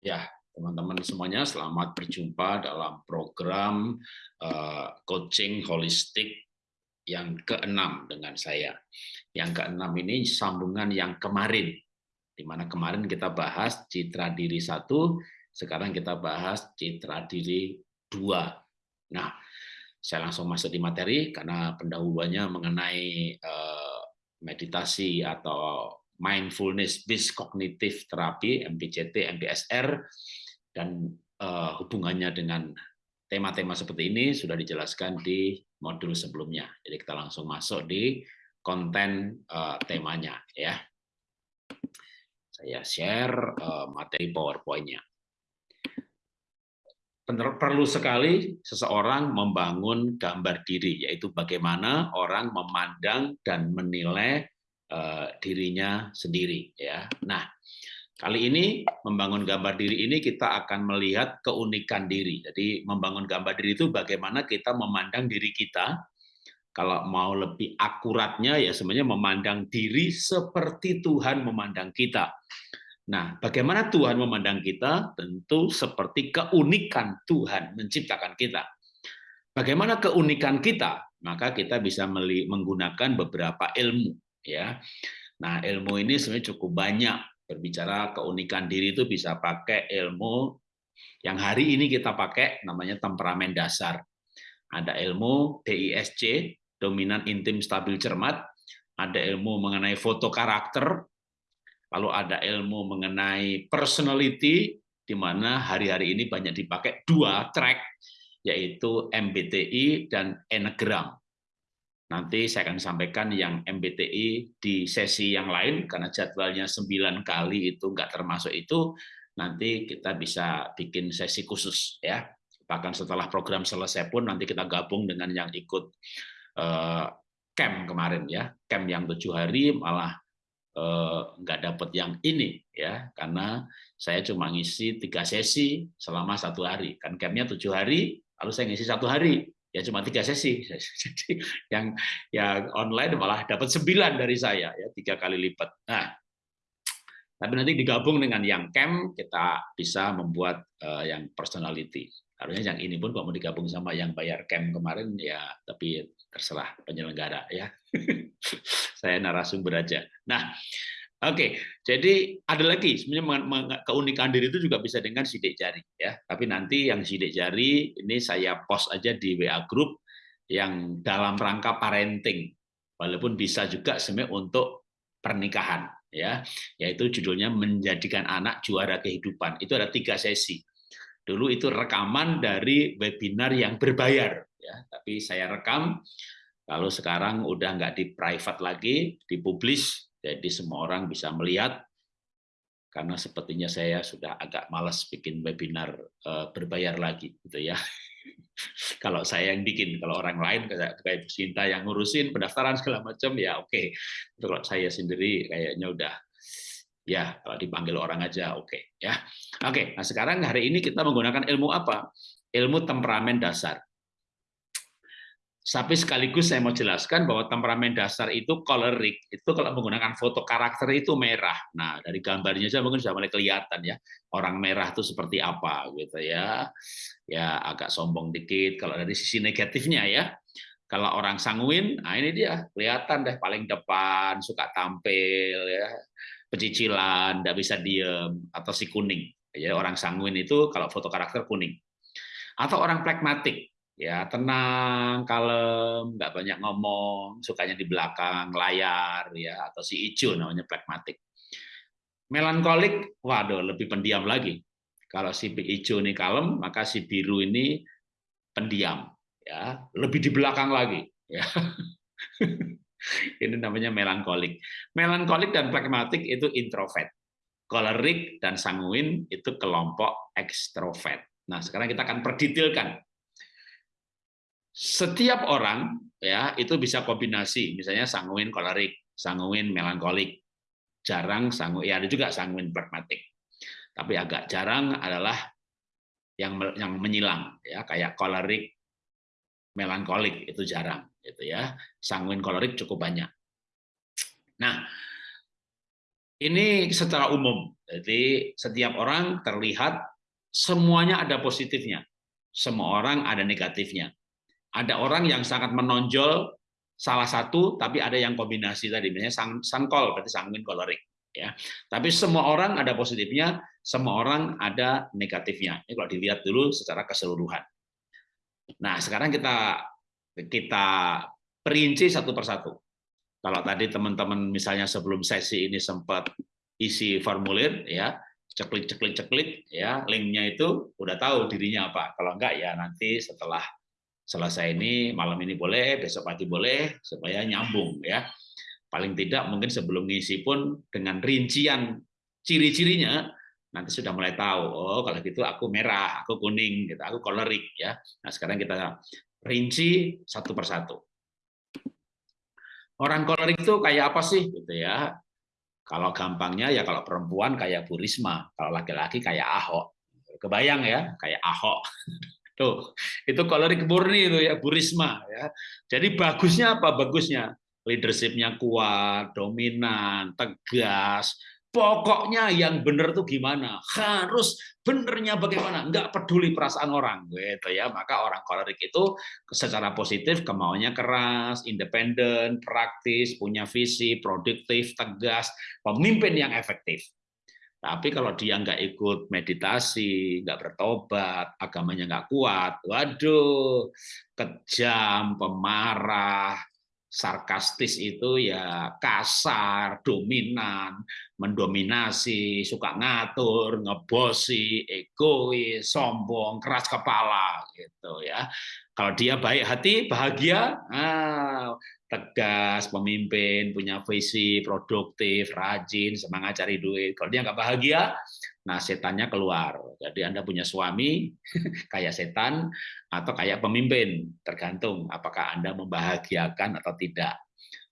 Ya, teman-teman semuanya selamat berjumpa dalam program uh, coaching holistik yang keenam dengan saya. Yang keenam ini sambungan yang kemarin, di mana kemarin kita bahas citra diri satu, sekarang kita bahas citra diri dua. Nah, saya langsung masuk di materi karena pendahuluannya mengenai uh, meditasi atau mindfulness based cognitive therapy MBCT MBSR dan uh, hubungannya dengan tema-tema seperti ini sudah dijelaskan di modul sebelumnya. Jadi kita langsung masuk di konten uh, temanya ya. Saya share uh, materi PowerPoint-nya. Perlu sekali seseorang membangun gambar diri, yaitu bagaimana orang memandang dan menilai dirinya sendiri ya. Nah, kali ini membangun gambar diri ini kita akan melihat keunikan diri. Jadi membangun gambar diri itu bagaimana kita memandang diri kita. Kalau mau lebih akuratnya ya sebenarnya memandang diri seperti Tuhan memandang kita. Nah, bagaimana Tuhan memandang kita? Tentu seperti keunikan Tuhan menciptakan kita. Bagaimana keunikan kita? Maka kita bisa menggunakan beberapa ilmu ya. Nah, ilmu ini sebenarnya cukup banyak. Berbicara keunikan diri itu bisa pakai ilmu yang hari ini kita pakai namanya temperamen dasar. Ada ilmu DISC, dominan intim stabil cermat, ada ilmu mengenai foto karakter, lalu ada ilmu mengenai personality di mana hari-hari ini banyak dipakai dua track yaitu MBTI dan Enneagram. Nanti saya akan sampaikan yang MBTI di sesi yang lain, karena jadwalnya 9 kali itu nggak termasuk itu, nanti kita bisa bikin sesi khusus. ya. Bahkan setelah program selesai pun nanti kita gabung dengan yang ikut uh, camp kemarin ya, camp yang tujuh hari malah uh, nggak dapat yang ini ya, karena saya cuma ngisi tiga sesi selama satu hari. Kan campnya tujuh hari, lalu saya ngisi satu hari ya cuma tiga sesi. Jadi yang yang online malah dapat sembilan dari saya ya tiga kali lipat. Nah tapi nanti digabung dengan yang camp kita bisa membuat uh, yang personality. Harusnya yang ini pun kalau mau digabung sama yang bayar camp kemarin ya tapi terserah penyelenggara ya. Saya narasumber aja. Nah Oke, jadi ada lagi sebenarnya keunikan diri itu juga bisa dengan sidik jari ya. Tapi nanti yang sidik jari ini saya post aja di WA group yang dalam rangka parenting. Walaupun bisa juga sebenarnya untuk pernikahan ya, yaitu judulnya menjadikan anak juara kehidupan. Itu ada tiga sesi. Dulu itu rekaman dari webinar yang berbayar ya, tapi saya rekam lalu sekarang udah nggak di private lagi, dipublish jadi semua orang bisa melihat, karena sepertinya saya sudah agak malas bikin webinar eh, berbayar lagi, gitu ya. kalau saya yang bikin, kalau orang lain kayak kayak Sinta yang ngurusin pendaftaran segala macam ya oke. Okay. Kalau saya sendiri kayaknya udah ya kalau dipanggil orang aja oke okay, ya. Oke, okay, nah sekarang hari ini kita menggunakan ilmu apa? Ilmu temperamen dasar. Tapi sekaligus saya mau jelaskan bahwa temperamen dasar itu choleric, itu kalau menggunakan foto karakter itu merah. Nah, dari gambarnya saja mungkin sudah mulai kelihatan ya, orang merah itu seperti apa gitu ya. Ya agak sombong dikit kalau dari sisi negatifnya ya. Kalau orang sanguin, nah ini dia kelihatan deh paling depan, suka tampil ya, pecicilan, tidak bisa diem, atau si kuning. Jadi orang sanguin itu kalau foto karakter kuning. Atau orang pragmatik, ya tenang, kalem, nggak banyak ngomong, sukanya di belakang layar ya atau si hijau namanya pragmatik. Melankolik, waduh lebih pendiam lagi. Kalau si hijau ini kalem, maka si biru ini pendiam, ya lebih di belakang lagi. Ya. ini namanya melankolik. Melankolik dan pragmatik itu introvert. Kolerik dan sanguin itu kelompok ekstrovert. Nah, sekarang kita akan perdetailkan setiap orang ya itu bisa kombinasi. Misalnya sanguin kolerik sanguin melankolik. Jarang sanguin ya ada juga sanguin pragmatik. Tapi agak jarang adalah yang yang menyilang ya kayak kolerik melankolik itu jarang gitu ya. Sanguin kolerik cukup banyak. Nah ini secara umum. Jadi setiap orang terlihat semuanya ada positifnya. Semua orang ada negatifnya. Ada orang yang sangat menonjol salah satu, tapi ada yang kombinasi tadi, misalnya sangkol, berarti sanguin kolerik. Ya, tapi semua orang ada positifnya, semua orang ada negatifnya. Ini kalau dilihat dulu secara keseluruhan. Nah, sekarang kita kita perinci satu persatu. Kalau tadi teman-teman misalnya sebelum sesi ini sempat isi formulir ya, ceklik ceklik ceklik ya, linknya itu udah tahu dirinya apa. Kalau enggak ya nanti setelah selesai ini malam ini boleh, besok pagi boleh supaya nyambung ya. Paling tidak mungkin sebelum ngisi pun dengan rincian ciri-cirinya nanti sudah mulai tahu oh kalau gitu aku merah aku kuning gitu aku kolerik ya nah sekarang kita rinci satu persatu Orang kolerik itu kayak apa sih gitu ya? Kalau gampangnya ya kalau perempuan kayak Bu Risma, kalau laki-laki kayak Ahok. Kebayang ya, kayak Ahok. Tuh, itu kolerik murni itu ya Bu Risma ya. Jadi bagusnya apa? Bagusnya leadershipnya kuat, dominan, tegas, Pokoknya yang benar tuh gimana? Harus benernya bagaimana? Enggak peduli perasaan orang, gitu ya. Maka orang kolerik itu secara positif kemauannya keras, independen, praktis, punya visi, produktif, tegas, pemimpin yang efektif. Tapi kalau dia nggak ikut meditasi, nggak bertobat, agamanya nggak kuat, waduh, kejam, pemarah, sarkastis itu ya kasar, dominan, mendominasi, suka ngatur, ngebosi, egois, sombong, keras kepala gitu ya. Kalau dia baik hati, bahagia, ah, tegas, pemimpin, punya visi, produktif, rajin, semangat cari duit. Kalau dia nggak bahagia, nah setannya keluar. Jadi Anda punya suami kayak setan atau kayak pemimpin, tergantung apakah Anda membahagiakan atau tidak.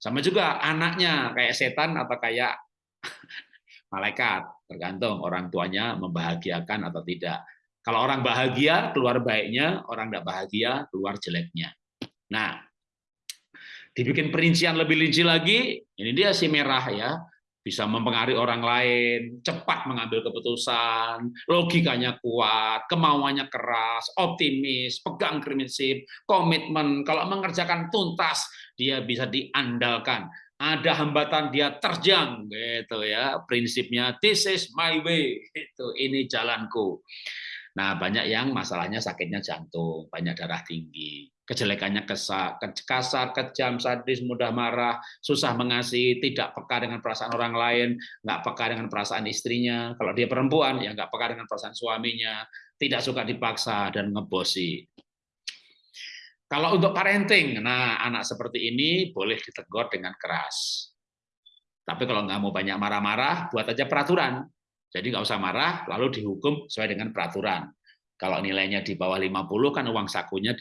Sama juga anaknya kayak setan atau kayak malaikat, tergantung orang tuanya membahagiakan atau tidak. Kalau orang bahagia, keluar baiknya, orang tidak bahagia, keluar jeleknya. Nah, dibikin perincian lebih rinci lagi, ini dia si merah ya bisa mempengaruhi orang lain, cepat mengambil keputusan, logikanya kuat, kemauannya keras, optimis, pegang prinsip, komitmen. Kalau mengerjakan tuntas, dia bisa diandalkan. Ada hambatan dia terjang gitu ya. Prinsipnya this is my way. Itu ini jalanku. Nah, banyak yang masalahnya sakitnya jantung, banyak darah tinggi, kejelekannya kesal, kasar, kejam, sadis, mudah marah, susah mengasihi, tidak peka dengan perasaan orang lain, nggak peka dengan perasaan istrinya. Kalau dia perempuan, ya nggak peka dengan perasaan suaminya, tidak suka dipaksa dan ngebosi. Kalau untuk parenting, nah anak seperti ini boleh ditegur dengan keras. Tapi kalau nggak mau banyak marah-marah, buat aja peraturan. Jadi nggak usah marah, lalu dihukum sesuai dengan peraturan. Kalau nilainya di bawah 50 kan uang sakunya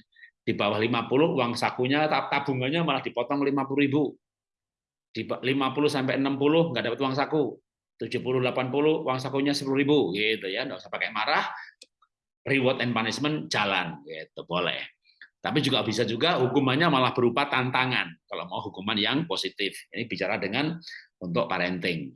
di bawah 50 uang sakunya tabungannya malah dipotong 50 ribu. Di 50 sampai 60 nggak dapat uang saku. 70 80 uang sakunya 10 ribu gitu ya, nggak usah pakai marah. Reward and punishment jalan gitu, boleh. Tapi juga bisa juga hukumannya malah berupa tantangan kalau mau hukuman yang positif. Ini bicara dengan untuk parenting.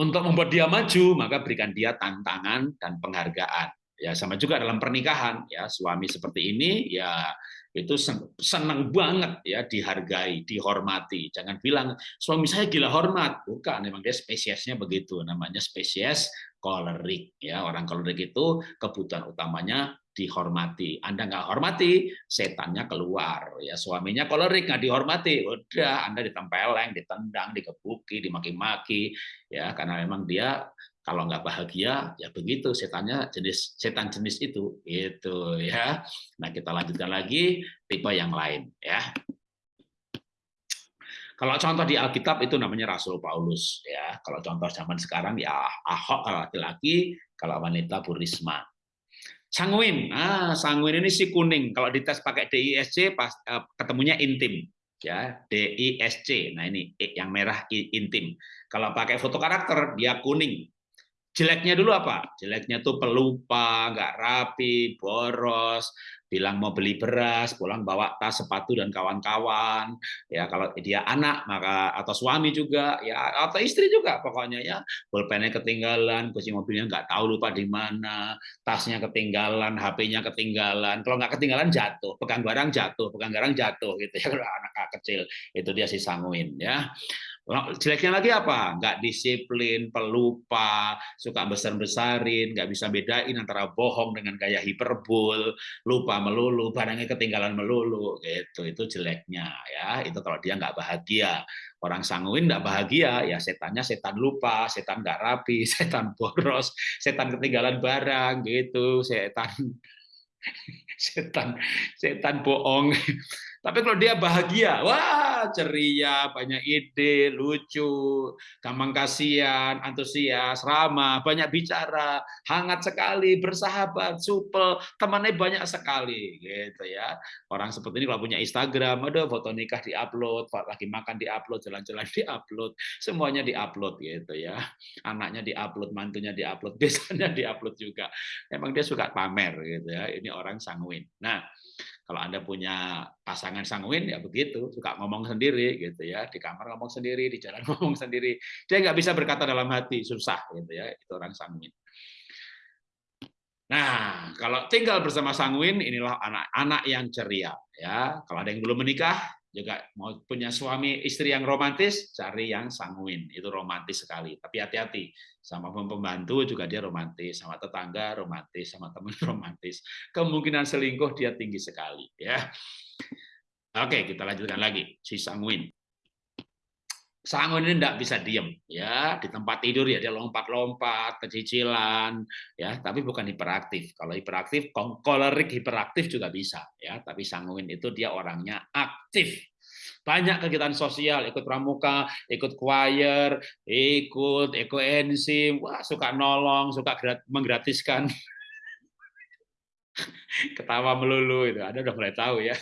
Untuk membuat dia maju, maka berikan dia tantangan dan penghargaan. Ya sama juga dalam pernikahan, ya suami seperti ini, ya itu senang banget ya dihargai, dihormati. Jangan bilang suami saya gila hormat, bukan. Memang dia spesiesnya begitu, namanya spesies kolerik. Ya orang kolerik itu kebutuhan utamanya dihormati. Anda nggak hormati, setannya keluar. Ya suaminya kolerik nggak dihormati, udah Anda ditempeleng, ditendang, dikebuki, dimaki-maki, ya karena memang dia kalau nggak bahagia ya begitu setannya jenis setan jenis itu itu ya. Nah kita lanjutkan lagi tipe yang lain ya. Kalau contoh di Alkitab itu namanya Rasul Paulus ya. Kalau contoh zaman sekarang ya Ahok kalau laki-laki, kalau wanita Burisma. Sanguin, ah sanguin ini si kuning. Kalau dites pakai DISC pas uh, ketemunya intim, ya DISC. Nah ini yang merah intim. Kalau pakai foto karakter dia kuning. Jeleknya dulu apa? Jeleknya tuh pelupa, nggak rapi, boros, bilang mau beli beras, pulang bawa tas, sepatu dan kawan-kawan. Ya kalau dia anak maka atau suami juga, ya atau istri juga pokoknya ya. Pulpennya ketinggalan, kunci mobilnya nggak tahu lupa di mana, tasnya ketinggalan, HP-nya ketinggalan. Kalau nggak ketinggalan jatuh, pegang barang jatuh, pegang barang jatuh gitu ya kalau anak kecil itu dia si sanguin ya. Jeleknya lagi apa? Nggak disiplin, pelupa, suka besar-besarin, nggak bisa bedain antara bohong dengan gaya hiperbol, lupa melulu, barangnya ketinggalan melulu, gitu. Itu jeleknya ya. Itu kalau dia nggak bahagia. Orang sanguin nggak bahagia, ya setannya setan lupa, setan nggak rapi, setan boros, setan ketinggalan barang, gitu, setan setan setan bohong tapi kalau dia bahagia, wah ceria, banyak ide, lucu, gampang kasihan, antusias, ramah, banyak bicara, hangat sekali, bersahabat, supel, temannya banyak sekali, gitu ya. Orang seperti ini kalau punya Instagram, ada foto nikah diupload, lagi makan diupload, jalan-jalan diupload, semuanya diupload gitu ya. Anaknya diupload, mantunya diupload, biasanya diupload juga. Emang dia suka pamer gitu ya. Ini orang sanguin. Nah, kalau Anda punya pasangan sanguin ya begitu, suka ngomong sendiri gitu ya, di kamar ngomong sendiri, di jalan ngomong sendiri. Dia nggak bisa berkata dalam hati, susah gitu ya, itu orang sanguin. Nah, kalau tinggal bersama sanguin inilah anak-anak yang ceria ya. Kalau ada yang belum menikah, juga mau punya suami istri yang romantis, cari yang sanguin. Itu romantis sekali. Tapi hati-hati, sama pembantu juga dia romantis, sama tetangga romantis, sama teman romantis. Kemungkinan selingkuh dia tinggi sekali. ya. Oke, kita lanjutkan lagi. Si sanguin. Sanguin ini tidak bisa diem, ya. Di tempat tidur ya dia lompat-lompat, kecicilan, ya. Tapi bukan hiperaktif. Kalau hiperaktif, kolerik hiperaktif juga bisa, ya. Tapi sanguin itu dia orangnya aktif, banyak kegiatan sosial, ikut pramuka, ikut choir, ikut ekoenzim, wah suka nolong, suka menggratiskan ketawa melulu itu. Ada udah mulai tahu ya.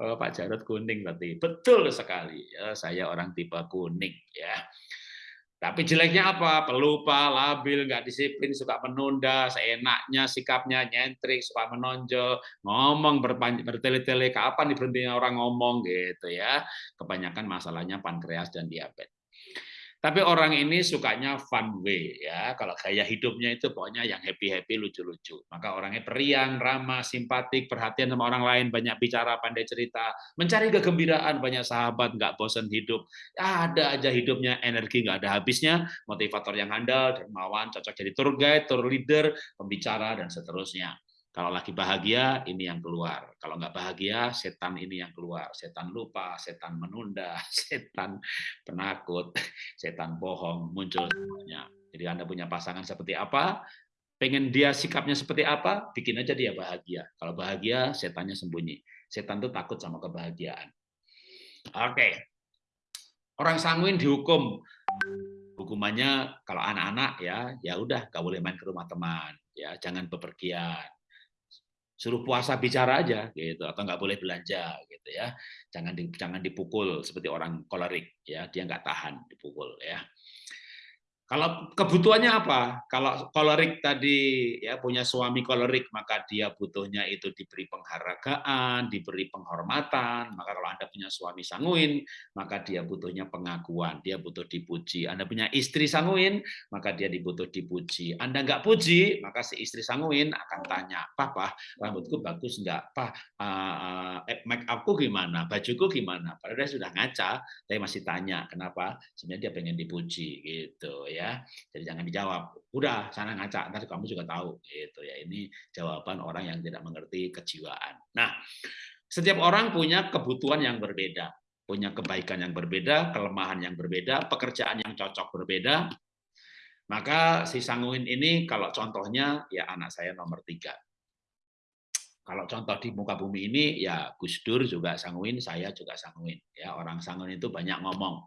Oh, Pak Jarod kuning berarti. Betul sekali. Ya, saya orang tipe kuning ya. Tapi jeleknya apa? Pelupa, labil, nggak disiplin, suka menunda, seenaknya, sikapnya nyentrik, suka menonjol, ngomong bertele-tele, kapan diberhentinya orang ngomong gitu ya. Kebanyakan masalahnya pankreas dan diabetes. Tapi orang ini sukanya fun way ya. Kalau gaya hidupnya itu pokoknya yang happy-happy, lucu-lucu. Maka orangnya periang, ramah, simpatik, perhatian sama orang lain, banyak bicara, pandai cerita, mencari kegembiraan, banyak sahabat, nggak bosan hidup. Ada aja hidupnya, energi nggak ada habisnya, motivator yang handal, dermawan, cocok jadi tour guide, tour leader, pembicara, dan seterusnya. Kalau lagi bahagia, ini yang keluar. Kalau nggak bahagia, setan ini yang keluar. Setan lupa, setan menunda, setan penakut, setan bohong, muncul semuanya. Jadi Anda punya pasangan seperti apa, pengen dia sikapnya seperti apa, bikin aja dia bahagia. Kalau bahagia, setannya sembunyi. Setan itu takut sama kebahagiaan. Oke. Orang sanguin dihukum. Hukumannya kalau anak-anak ya, ya udah nggak boleh main ke rumah teman, ya jangan bepergian suruh puasa bicara aja gitu. Atau nggak boleh belanja gitu ya. Jangan di, jangan dipukul seperti orang kolerik ya. Dia nggak tahan dipukul ya kalau kebutuhannya apa? Kalau kolerik tadi ya punya suami kolerik, maka dia butuhnya itu diberi penghargaan, diberi penghormatan. Maka kalau Anda punya suami sanguin, maka dia butuhnya pengakuan, dia butuh dipuji. Anda punya istri sanguin, maka dia dibutuh dipuji. Anda nggak puji, maka si istri sanguin akan tanya, Papa, rambutku bagus nggak? Pak, uh, make upku gimana? Bajuku gimana? Padahal sudah ngaca, tapi masih tanya, kenapa? Sebenarnya dia pengen dipuji gitu ya ya. Jadi jangan dijawab. Udah sana ngaca, nanti kamu juga tahu gitu ya. Ini jawaban orang yang tidak mengerti kejiwaan. Nah, setiap orang punya kebutuhan yang berbeda, punya kebaikan yang berbeda, kelemahan yang berbeda, pekerjaan yang cocok berbeda. Maka si sanguin ini kalau contohnya ya anak saya nomor tiga. Kalau contoh di muka bumi ini ya Gus Dur juga sanguin, saya juga sanguin. Ya orang sanguin itu banyak ngomong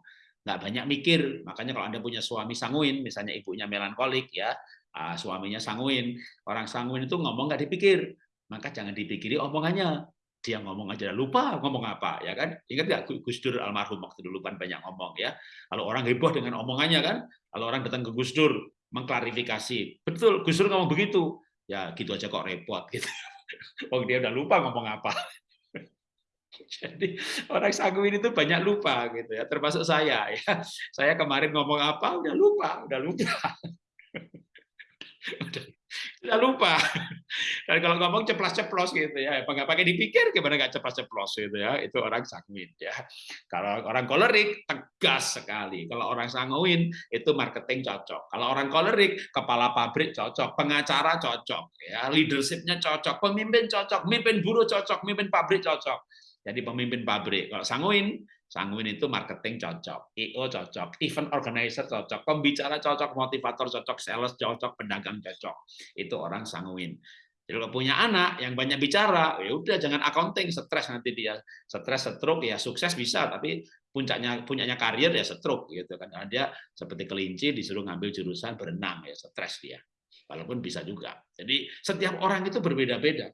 nggak banyak mikir. Makanya kalau Anda punya suami sanguin, misalnya ibunya melankolik ya, ah, suaminya sanguin, orang sanguin itu ngomong nggak dipikir, maka jangan dipikiri omongannya. Dia ngomong aja lupa ngomong apa ya kan? Ingat nggak Gus Dur almarhum waktu dulu kan banyak ngomong ya. Kalau orang heboh dengan omongannya kan, kalau orang datang ke Gus Dur, mengklarifikasi. Betul, Gus Dur ngomong begitu. Ya gitu aja kok repot gitu. Oh dia udah lupa ngomong apa. Jadi orang sanguin itu banyak lupa gitu ya, termasuk saya ya. Saya kemarin ngomong apa udah lupa, udah lupa. udah lupa. Dan kalau ngomong ceplos-ceplos gitu ya, apa nggak pakai dipikir gimana nggak ceplos-ceplos gitu ya, itu orang sanguin ya. Kalau orang kolerik tegas sekali. Kalau orang sanguin itu marketing cocok. Kalau orang kolerik kepala pabrik cocok, pengacara cocok, ya leadershipnya cocok, pemimpin cocok, pemimpin buruh cocok, pemimpin pabrik cocok. Jadi pemimpin pabrik. Kalau sanguin Sanguin itu marketing cocok, IO cocok, event organizer cocok, pembicara cocok, motivator cocok, sales cocok, pedagang cocok. Itu orang sanguin. Jadi kalau punya anak yang banyak bicara, ya udah jangan accounting, stres nanti dia stres, stroke ya sukses bisa, tapi puncaknya punyanya karir ya stroke gitu kan. Karena dia seperti kelinci disuruh ngambil jurusan berenang ya stres dia. Walaupun bisa juga. Jadi setiap orang itu berbeda-beda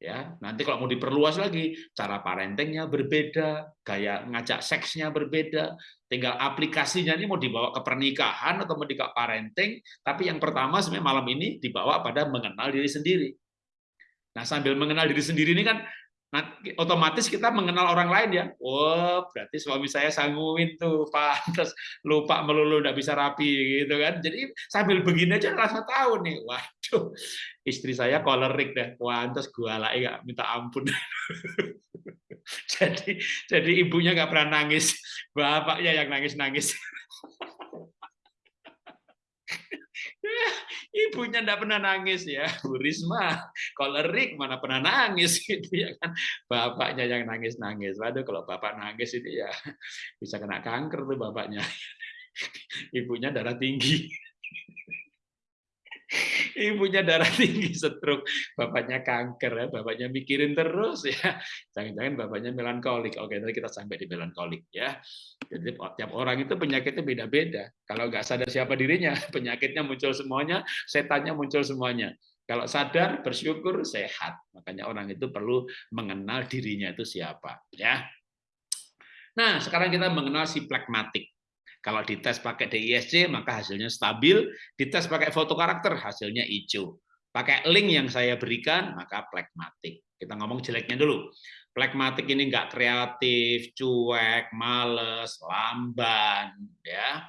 ya nanti kalau mau diperluas lagi cara parentingnya berbeda gaya ngajak seksnya berbeda tinggal aplikasinya ini mau dibawa ke pernikahan atau mau di parenting tapi yang pertama sebenarnya malam ini dibawa pada mengenal diri sendiri. Nah sambil mengenal diri sendiri ini kan Nah, otomatis kita mengenal orang lain ya. Oh, berarti suami saya sangguin tuh, Pak. Terus lupa melulu nggak bisa rapi gitu kan. Jadi sambil begini aja rasa tahu nih. Waduh, istri saya kolerik deh. Terus gua lagi nggak minta ampun. jadi jadi ibunya nggak pernah nangis, bapaknya yang nangis-nangis. ibunya tidak pernah nangis ya Bu Risma kolerik mana pernah nangis gitu ya kan bapaknya yang nangis nangis waduh kalau bapak nangis itu ya bisa kena kanker tuh bapaknya ibunya darah tinggi ibunya darah tinggi stroke, bapaknya kanker ya, bapaknya mikirin terus ya. Jangan-jangan bapaknya melankolik. Oke, nanti kita sampai di melankolik ya. Jadi tiap orang itu penyakitnya beda-beda. Kalau nggak sadar siapa dirinya, penyakitnya muncul semuanya, setannya muncul semuanya. Kalau sadar, bersyukur, sehat. Makanya orang itu perlu mengenal dirinya itu siapa. ya. Nah, sekarang kita mengenal si plekmatik. Kalau dites pakai DISC maka hasilnya stabil, dites pakai foto karakter hasilnya hijau. Pakai link yang saya berikan maka plekmatik. Kita ngomong jeleknya dulu. Plekmatik ini enggak kreatif, cuek, males, lamban, ya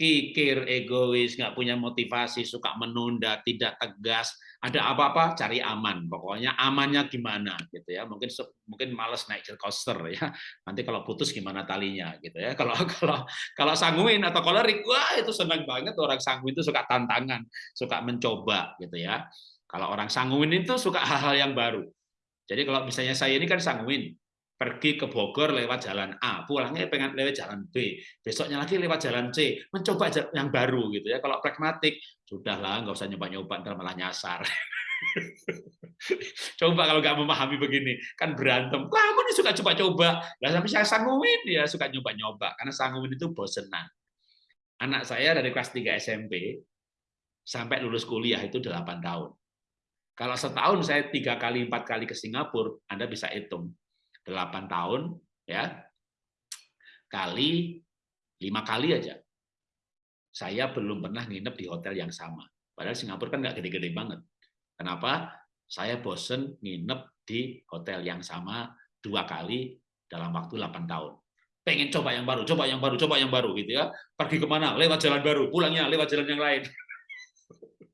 kikir, egois, nggak punya motivasi, suka menunda, tidak tegas, ada apa-apa cari aman. Pokoknya amannya gimana gitu ya. Mungkin mungkin males naik coaster ya. Nanti kalau putus gimana talinya gitu ya. Kalau kalau kalau sanguin atau kolerik, wah itu senang banget orang sanguin itu suka tantangan, suka mencoba gitu ya. Kalau orang sanguin itu suka hal-hal yang baru. Jadi kalau misalnya saya ini kan sanguin, pergi ke Bogor lewat jalan A, pulangnya pengen lewat jalan B, besoknya lagi lewat jalan C, mencoba yang baru gitu ya. Kalau pragmatik, sudahlah nggak usah nyoba-nyoba, ntar malah nyasar. Coba kalau nggak memahami begini, kan berantem. Kamu nih suka coba-coba. Lah sampai saya sanguin dia suka nyoba-nyoba karena sanguin itu bosenan. Anak saya dari kelas 3 SMP sampai lulus kuliah itu 8 tahun. Kalau setahun saya tiga kali empat kali ke Singapura, Anda bisa hitung. 8 tahun ya. Kali lima kali aja. Saya belum pernah nginep di hotel yang sama. Padahal Singapura kan nggak gede-gede banget. Kenapa? Saya bosen nginep di hotel yang sama dua kali dalam waktu 8 tahun. Pengen coba yang baru coba yang baru coba yang baru gitu ya. Pergi ke mana? Lewat jalan baru pulangnya lewat jalan yang lain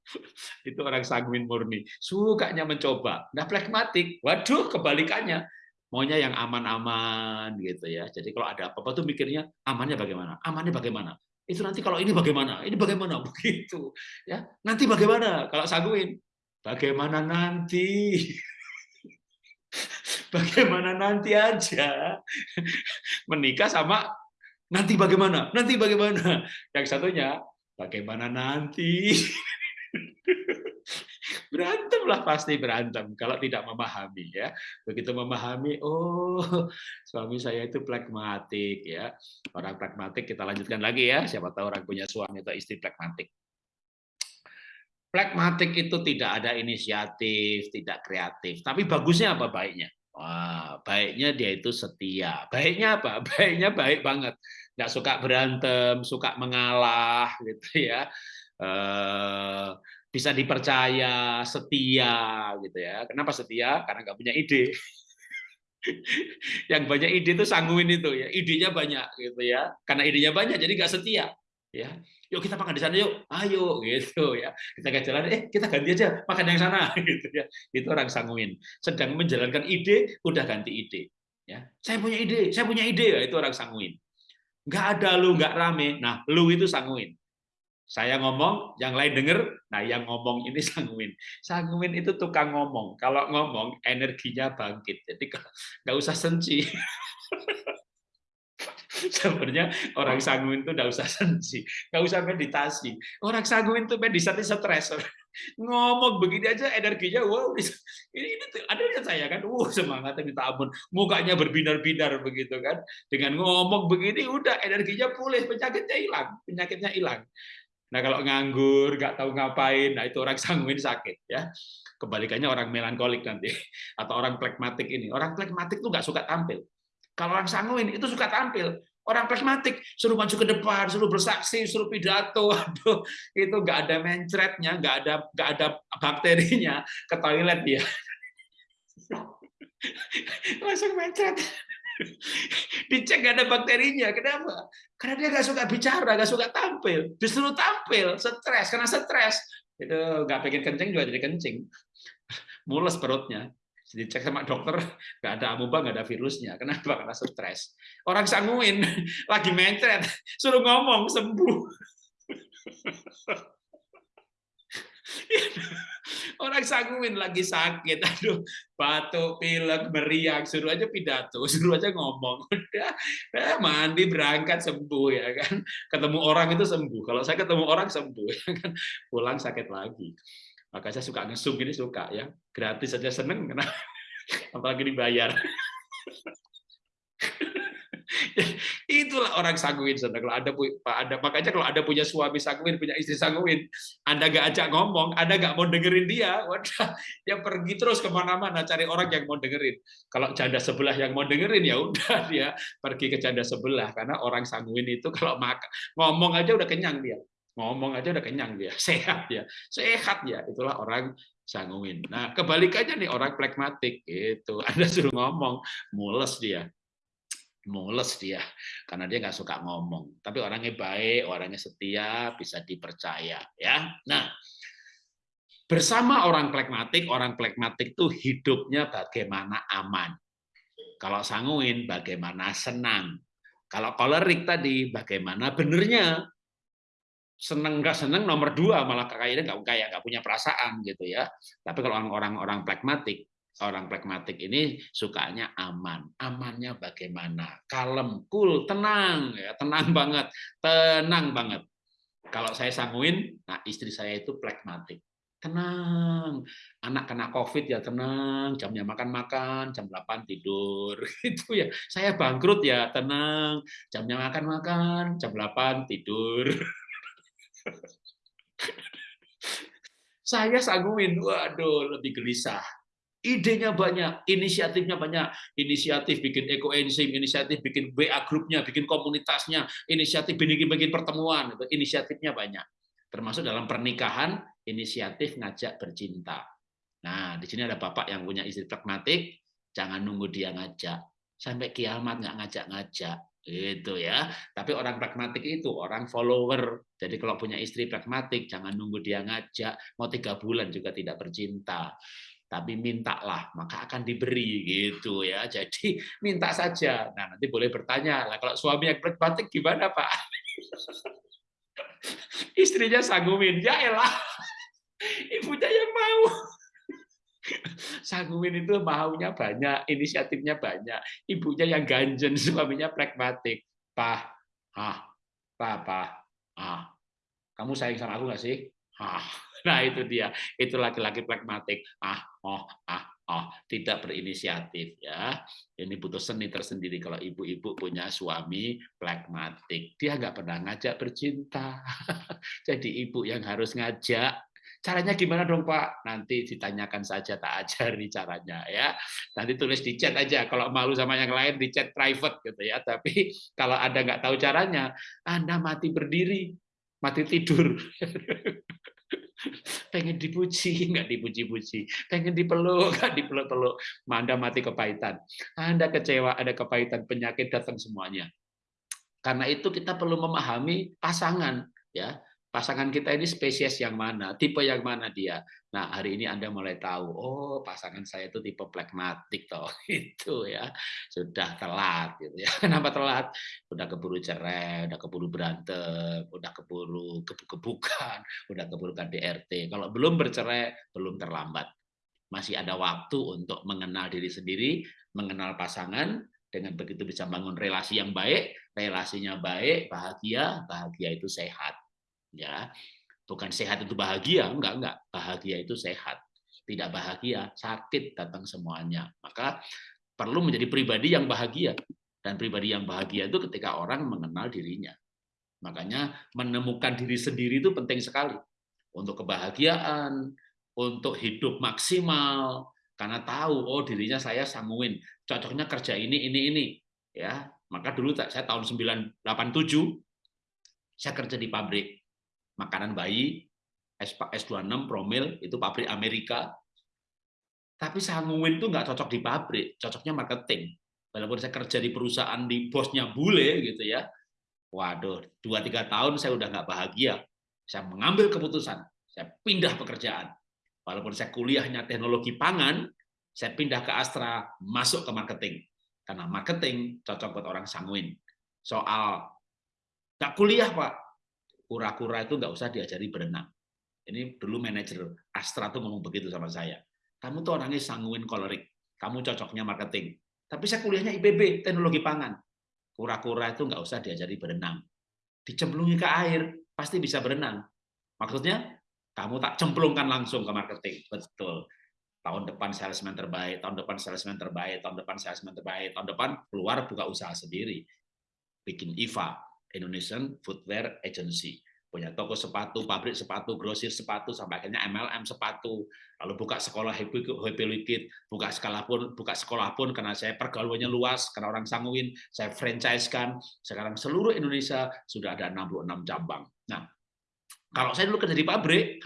itu orang sanguin murni sukanya mencoba nah pragmatik waduh kebalikannya maunya yang aman-aman gitu ya. Jadi kalau ada apa-apa tuh mikirnya amannya bagaimana? Amannya bagaimana? Itu nanti kalau ini bagaimana? Ini bagaimana? Begitu ya. Nanti bagaimana? Kalau sangguin bagaimana nanti? bagaimana nanti aja. Menikah sama nanti bagaimana? Nanti bagaimana? Yang satunya bagaimana nanti? berantem lah pasti berantem kalau tidak memahami ya. Begitu memahami oh suami saya itu pragmatik ya. Orang pragmatik kita lanjutkan lagi ya. Siapa tahu orang punya suami atau istri pragmatik. Pragmatik itu tidak ada inisiatif tidak kreatif. Tapi bagusnya apa baiknya? Wah, baiknya dia itu setia. Baiknya apa? Baiknya baik banget. Nggak suka berantem, suka mengalah, gitu ya eh, bisa dipercaya, setia gitu ya. Kenapa setia? Karena nggak punya ide. yang banyak ide itu sangguin itu ya, idenya banyak gitu ya. Karena idenya banyak jadi nggak setia ya. Yuk kita makan di sana yuk, ayo gitu ya. Kita ke jalan, eh kita ganti aja makan yang sana gitu ya. Itu orang sanguin. Sedang menjalankan ide, udah ganti ide. Ya, saya punya ide, saya punya ide, ya, itu orang sanguin. Nggak ada lu, nggak rame. Nah, lu itu sanguin. Saya ngomong, yang lain denger, nah yang ngomong ini sanguin. Sanguin itu tukang ngomong. Kalau ngomong, energinya bangkit. Jadi nggak usah senci. Sebenarnya orang sanguin itu nggak usah sensi, nggak usah meditasi. Orang sanguin itu meditasi stres. Ngomong begini aja energinya, wow, ini, ini ada yang saya kan, wow semangatnya minta ampun, mukanya berbinar-binar begitu kan. Dengan ngomong begini, udah energinya pulih, penyakitnya hilang, penyakitnya hilang. Nah kalau nganggur, nggak tahu ngapain, nah itu orang sanguin sakit ya. Kebalikannya orang melankolik nanti atau orang plekmatik ini. Orang plekmatik tuh nggak suka tampil kalau orang sanguin itu suka tampil. Orang pragmatik suruh maju ke depan, suruh bersaksi, suruh pidato, aduh itu nggak ada mencretnya, nggak ada nggak ada bakterinya ke toilet dia. Langsung mencret. Dicek nggak ada bakterinya, kenapa? Karena dia nggak suka bicara, nggak suka tampil, disuruh tampil, stres. Karena stres. Itu nggak pengen kencing juga jadi kencing, mules perutnya. Dicek sama dokter nggak ada amuba nggak ada virusnya. Kenapa? Karena stres. Orang sanguin lagi mencret suruh ngomong sembuh orang sanguin lagi sakit aduh batuk pilek meriang suruh aja pidato suruh aja ngomong udah eh, mandi berangkat sembuh ya kan ketemu orang itu sembuh kalau saya ketemu orang sembuh ya kan pulang sakit lagi maka saya suka ngesum gini suka ya. Gratis saja seneng kenapa? Apalagi dibayar. Itulah orang sanguin, saudara. Kalau ada, ada makanya kalau ada punya suami sanguin, punya istri sanguin, Anda gak ajak ngomong, Anda gak mau dengerin dia, wadah, dia pergi terus ke mana-mana cari orang yang mau dengerin. Kalau janda sebelah yang mau dengerin ya udah dia pergi ke janda sebelah karena orang sanguin itu kalau makan ngomong aja udah kenyang dia ngomong aja udah kenyang dia, sehat ya, sehat ya, itulah orang sanguin. Nah, kebalikannya nih orang plekmatik itu, Anda suruh ngomong, mules dia, mules dia, karena dia nggak suka ngomong. Tapi orangnya baik, orangnya setia, bisa dipercaya, ya. Nah, bersama orang plekmatik, orang plekmatik itu hidupnya bagaimana aman. Kalau sanguin, bagaimana senang. Kalau kolerik tadi, bagaimana benernya seneng nggak seneng nomor dua malah kayaknya nggak kayak nggak punya perasaan gitu ya tapi kalau orang-orang orang pragmatik orang pragmatik ini sukanya aman. Amannya bagaimana? Kalem cool tenang ya tenang banget tenang banget. Kalau saya sanguin nah istri saya itu pragmatik. Tenang. Anak kena covid ya tenang. Jamnya makan makan jam 8 tidur. Itu ya. Saya bangkrut ya tenang. Jamnya makan makan jam 8 tidur. Saya sanguin, waduh, lebih gelisah. Idenya banyak, inisiatifnya banyak. Inisiatif bikin ekoenzim, inisiatif bikin WA grupnya, bikin komunitasnya, inisiatif bikin bikin pertemuan, inisiatifnya banyak. Termasuk dalam pernikahan, inisiatif ngajak bercinta. Nah, di sini ada bapak yang punya istri pragmatik, jangan nunggu dia ngajak. Sampai kiamat nggak ngajak-ngajak itu ya. Tapi orang pragmatik itu orang follower. Jadi kalau punya istri pragmatik, jangan nunggu dia ngajak. Mau tiga bulan juga tidak bercinta. Tapi mintalah, maka akan diberi gitu ya. Jadi minta saja. Nah nanti boleh bertanya, lah kalau suami yang pragmatik gimana Pak? Istrinya sanggumin, ya elah. Ibunya yang mau. Sanguin itu maunya banyak, inisiatifnya banyak. Ibunya yang ganjen, suaminya pragmatik. Pah, ah, papa, ah, kamu sayang sama aku nggak sih? Ah, nah itu dia, itu laki-laki pragmatik. Ah, oh, ah, oh, tidak berinisiatif ya. Ini butuh seni tersendiri kalau ibu-ibu punya suami pragmatik. Dia nggak pernah ngajak bercinta. Jadi ibu yang harus ngajak Caranya gimana dong Pak? Nanti ditanyakan saja tak ajari caranya ya. Nanti tulis di chat aja. Kalau malu sama yang lain di chat private gitu ya. Tapi kalau Anda nggak tahu caranya, Anda mati berdiri. Mati tidur. pengen dipuji, nggak dipuji-puji. Pengen dipeluk, nggak dipeluk-peluk. Anda mati kepahitan. Anda kecewa, ada kepahitan, penyakit datang semuanya. Karena itu kita perlu memahami pasangan. ya pasangan kita ini spesies yang mana, tipe yang mana dia. Nah, hari ini Anda mulai tahu, oh pasangan saya itu tipe plekmatik toh. Itu ya. Sudah telat gitu ya. Kenapa telat? Udah keburu cerai, udah keburu berantem, udah keburu kebuk-kebukan, udah keburu KDRT. Kalau belum bercerai, belum terlambat. Masih ada waktu untuk mengenal diri sendiri, mengenal pasangan, dengan begitu bisa bangun relasi yang baik, relasinya baik, bahagia, bahagia itu sehat ya bukan sehat itu bahagia enggak enggak. Bahagia itu sehat tidak bahagia sakit datang semuanya. Maka perlu menjadi pribadi yang bahagia. Dan pribadi yang bahagia itu ketika orang mengenal dirinya. Makanya menemukan diri sendiri itu penting sekali. Untuk kebahagiaan untuk hidup maksimal. Karena tahu oh dirinya saya sanguin. Cocoknya kerja ini ini ini. Ya maka dulu saya tahun 987 saya kerja di pabrik makanan bayi, S26 promil itu pabrik Amerika. Tapi sanguin itu nggak cocok di pabrik, cocoknya marketing. Walaupun saya kerja di perusahaan di bosnya bule gitu ya. Waduh, dua tiga tahun saya udah nggak bahagia. Saya mengambil keputusan, saya pindah pekerjaan. Walaupun saya kuliahnya teknologi pangan, saya pindah ke Astra, masuk ke marketing. Karena marketing cocok buat orang sanguin. Soal nggak kuliah, Pak, kura-kura itu nggak usah diajari berenang. Ini dulu manajer Astra tuh ngomong begitu sama saya. Kamu tuh orangnya sanguin kolerik, kamu cocoknya marketing. Tapi saya kuliahnya IPB, teknologi pangan. Kura-kura itu nggak usah diajari berenang. Dicemplungi ke air, pasti bisa berenang. Maksudnya, kamu tak cemplungkan langsung ke marketing. Betul. Tahun depan salesman terbaik, tahun depan salesman terbaik, tahun depan salesman terbaik, tahun depan keluar buka usaha sendiri. Bikin IVA, Indonesian Footwear Agency punya toko sepatu, pabrik sepatu, grosir sepatu, sampai akhirnya MLM sepatu, lalu buka sekolah Happy, Happy buka sekolah pun, buka sekolah pun karena saya pergaulannya luas, karena orang sanguin, saya franchise kan, sekarang seluruh Indonesia sudah ada 66 cabang. Nah, kalau saya dulu kerja di pabrik,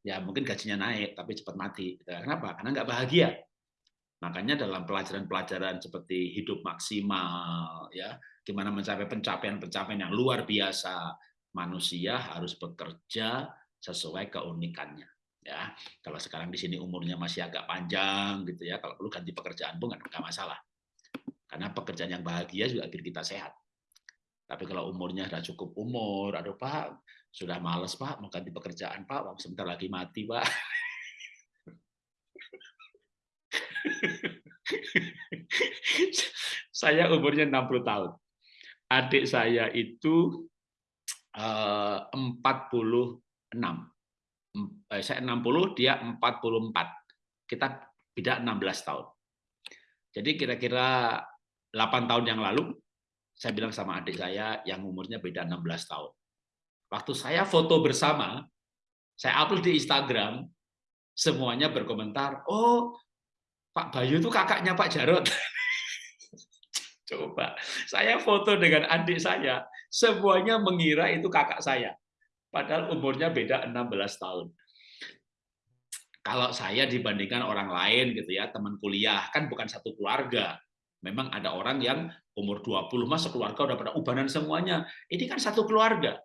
ya mungkin gajinya naik, tapi cepat mati. Kenapa? Karena nggak bahagia. Makanya dalam pelajaran-pelajaran seperti hidup maksimal, ya gimana mencapai pencapaian-pencapaian yang luar biasa, manusia harus bekerja sesuai keunikannya. Ya, kalau sekarang di sini umurnya masih agak panjang gitu ya, kalau perlu ganti pekerjaan pun nggak masalah. Karena pekerjaan yang bahagia juga bikin kita sehat. Tapi kalau umurnya sudah cukup umur, aduh Pak, sudah males Pak, mau ganti pekerjaan Pak, sebentar lagi mati Pak. saya umurnya 60 tahun. Adik saya itu eh, 46. Eh, saya 60, dia 44. Kita beda 16 tahun. Jadi kira-kira 8 tahun yang lalu, saya bilang sama adik saya yang umurnya beda 16 tahun. Waktu saya foto bersama, saya upload di Instagram, semuanya berkomentar, oh Pak Bayu itu kakaknya Pak Jarot. Coba, saya foto dengan adik saya, semuanya mengira itu kakak saya. Padahal umurnya beda 16 tahun. Kalau saya dibandingkan orang lain gitu ya, teman kuliah, kan bukan satu keluarga. Memang ada orang yang umur 20 mas keluarga udah pada ubanan semuanya. Ini kan satu keluarga.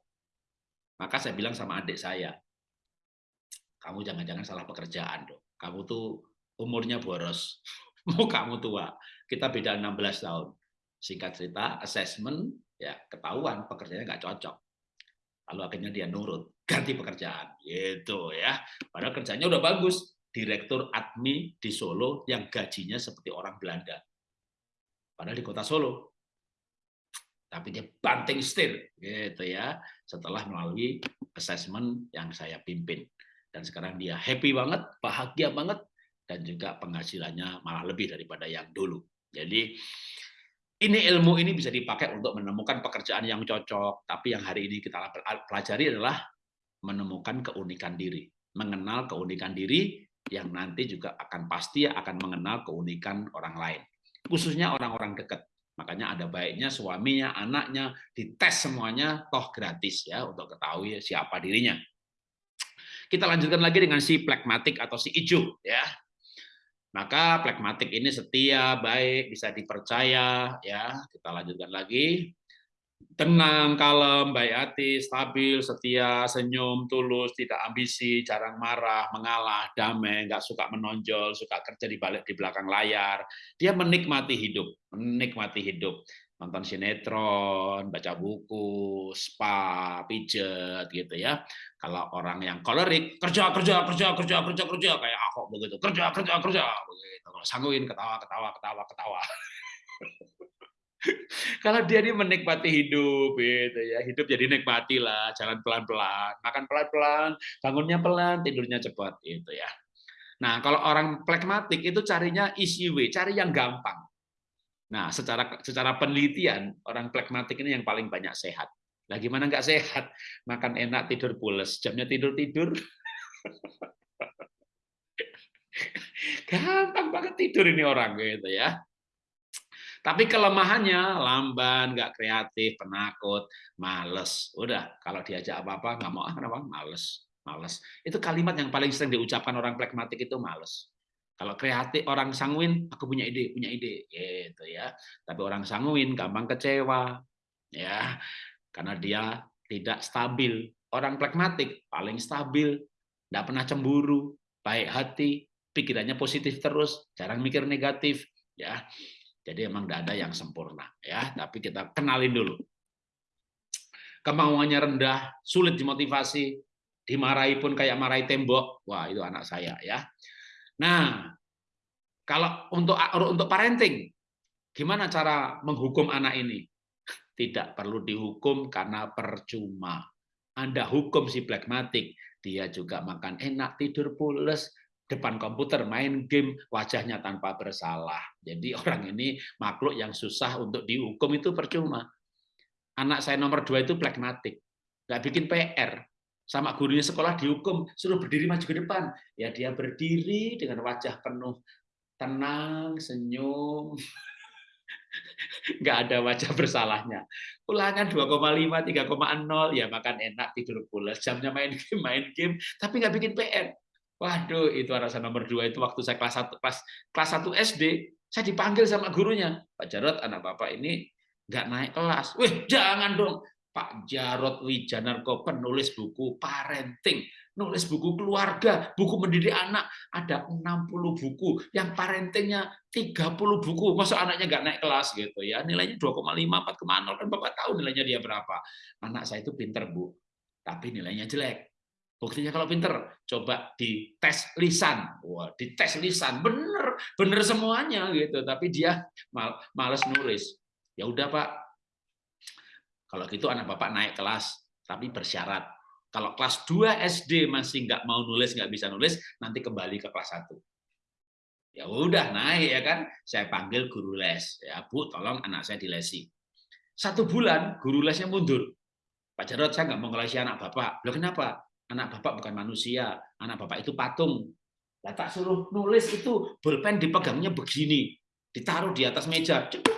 Maka saya bilang sama adik saya, kamu jangan-jangan salah pekerjaan dong. Kamu tuh umurnya boros, mau kamu tua, kita beda 16 tahun. Singkat cerita, assessment, ya ketahuan pekerjaannya nggak cocok. Lalu akhirnya dia nurut, ganti pekerjaan. Gitu ya. Padahal kerjanya udah bagus. Direktur admi di Solo yang gajinya seperti orang Belanda. Padahal di kota Solo. Tapi dia banting setir gitu ya setelah melalui assessment yang saya pimpin. Dan sekarang dia happy banget, bahagia banget, dan juga penghasilannya malah lebih daripada yang dulu. Jadi ini ilmu ini bisa dipakai untuk menemukan pekerjaan yang cocok, tapi yang hari ini kita pelajari adalah menemukan keunikan diri, mengenal keunikan diri yang nanti juga akan pasti akan mengenal keunikan orang lain, khususnya orang-orang dekat. Makanya ada baiknya suaminya, anaknya dites semuanya toh gratis ya untuk ketahui siapa dirinya. Kita lanjutkan lagi dengan si plekmatik atau si ijo ya. Maka plekmatik ini setia, baik, bisa dipercaya ya. Kita lanjutkan lagi tenang, kalem, baik hati, stabil, setia, senyum, tulus, tidak ambisi, jarang marah, mengalah, damai, nggak suka menonjol, suka kerja di balik di belakang layar. Dia menikmati hidup, menikmati hidup. Nonton sinetron, baca buku, spa, pijet gitu ya. Kalau orang yang kolerik, kerja, kerja, kerja, kerja, kerja, kerja kayak aku begitu. Kerja, kerja, kerja begitu. Kalau sangguin ketawa, ketawa, ketawa, ketawa. Kalau dia ini menikmati hidup, gitu ya, hidup jadi nikmati lah, jalan pelan-pelan, makan pelan-pelan, bangunnya pelan, tidurnya cepat, gitu ya. Nah, kalau orang plekmatik itu carinya easy way, cari yang gampang. Nah, secara secara penelitian orang plekmatik ini yang paling banyak sehat. Lah gimana nggak sehat? Makan enak, tidur pules, jamnya tidur tidur. Gampang banget tidur ini orang gitu ya. Tapi kelemahannya lamban, nggak kreatif, penakut, males. Udah, kalau diajak apa-apa nggak mau ah kenapa? Males, males. Itu kalimat yang paling sering diucapkan orang plekmatik itu males. Kalau kreatif orang sanguin, aku punya ide, punya ide, gitu ya. Tapi orang sanguin gampang kecewa, ya, karena dia tidak stabil. Orang plekmatik paling stabil, tidak pernah cemburu, baik hati, pikirannya positif terus, jarang mikir negatif, ya. Jadi emang tidak ada yang sempurna ya, tapi kita kenalin dulu. Kemauannya rendah, sulit dimotivasi, dimarahi pun kayak marahi tembok. Wah, itu anak saya ya. Nah, kalau untuk untuk parenting, gimana cara menghukum anak ini? Tidak perlu dihukum karena percuma. Anda hukum si plekmatik, dia juga makan enak, tidur pules, depan komputer main game wajahnya tanpa bersalah. Jadi orang ini makhluk yang susah untuk dihukum itu percuma. Anak saya nomor dua itu plekmatik, nggak bikin PR. Sama gurunya sekolah dihukum, suruh berdiri maju ke depan. Ya dia berdiri dengan wajah penuh tenang, senyum, nggak ada wajah bersalahnya. Ulangan 2,5, 3,0, ya makan enak, tidur pulas, jamnya main game, main game, tapi nggak bikin PR Waduh, itu anak saya nomor dua itu waktu saya kelas satu kelas kelas satu SD, saya dipanggil sama gurunya, Pak Jarot, anak bapak ini nggak naik kelas. Wih, jangan dong, Pak Jarot Wijanarko penulis buku parenting, nulis buku keluarga, buku mendidik anak, ada 60 buku, yang parentingnya 30 buku, masa anaknya nggak naik kelas gitu ya, nilainya 2,5, 4,0, kan Bapak tahu nilainya dia berapa. Anak saya itu pinter, Bu, tapi nilainya jelek. Buktinya kalau pinter, coba di tes lisan. Wah, di tes lisan bener, bener semuanya gitu. Tapi dia mal, males nulis. Ya udah Pak, kalau gitu anak bapak naik kelas, tapi bersyarat. Kalau kelas 2 SD masih nggak mau nulis, nggak bisa nulis, nanti kembali ke kelas 1. Ya udah naik ya kan, saya panggil guru les. Ya Bu, tolong anak saya dilesi. Satu bulan guru lesnya mundur. Pak Jarod, saya nggak mau ngelesi anak bapak. Loh kenapa? anak bapak bukan manusia, anak bapak itu patung. Lah tak suruh nulis itu bolpen dipegangnya begini, ditaruh di atas meja, cukup.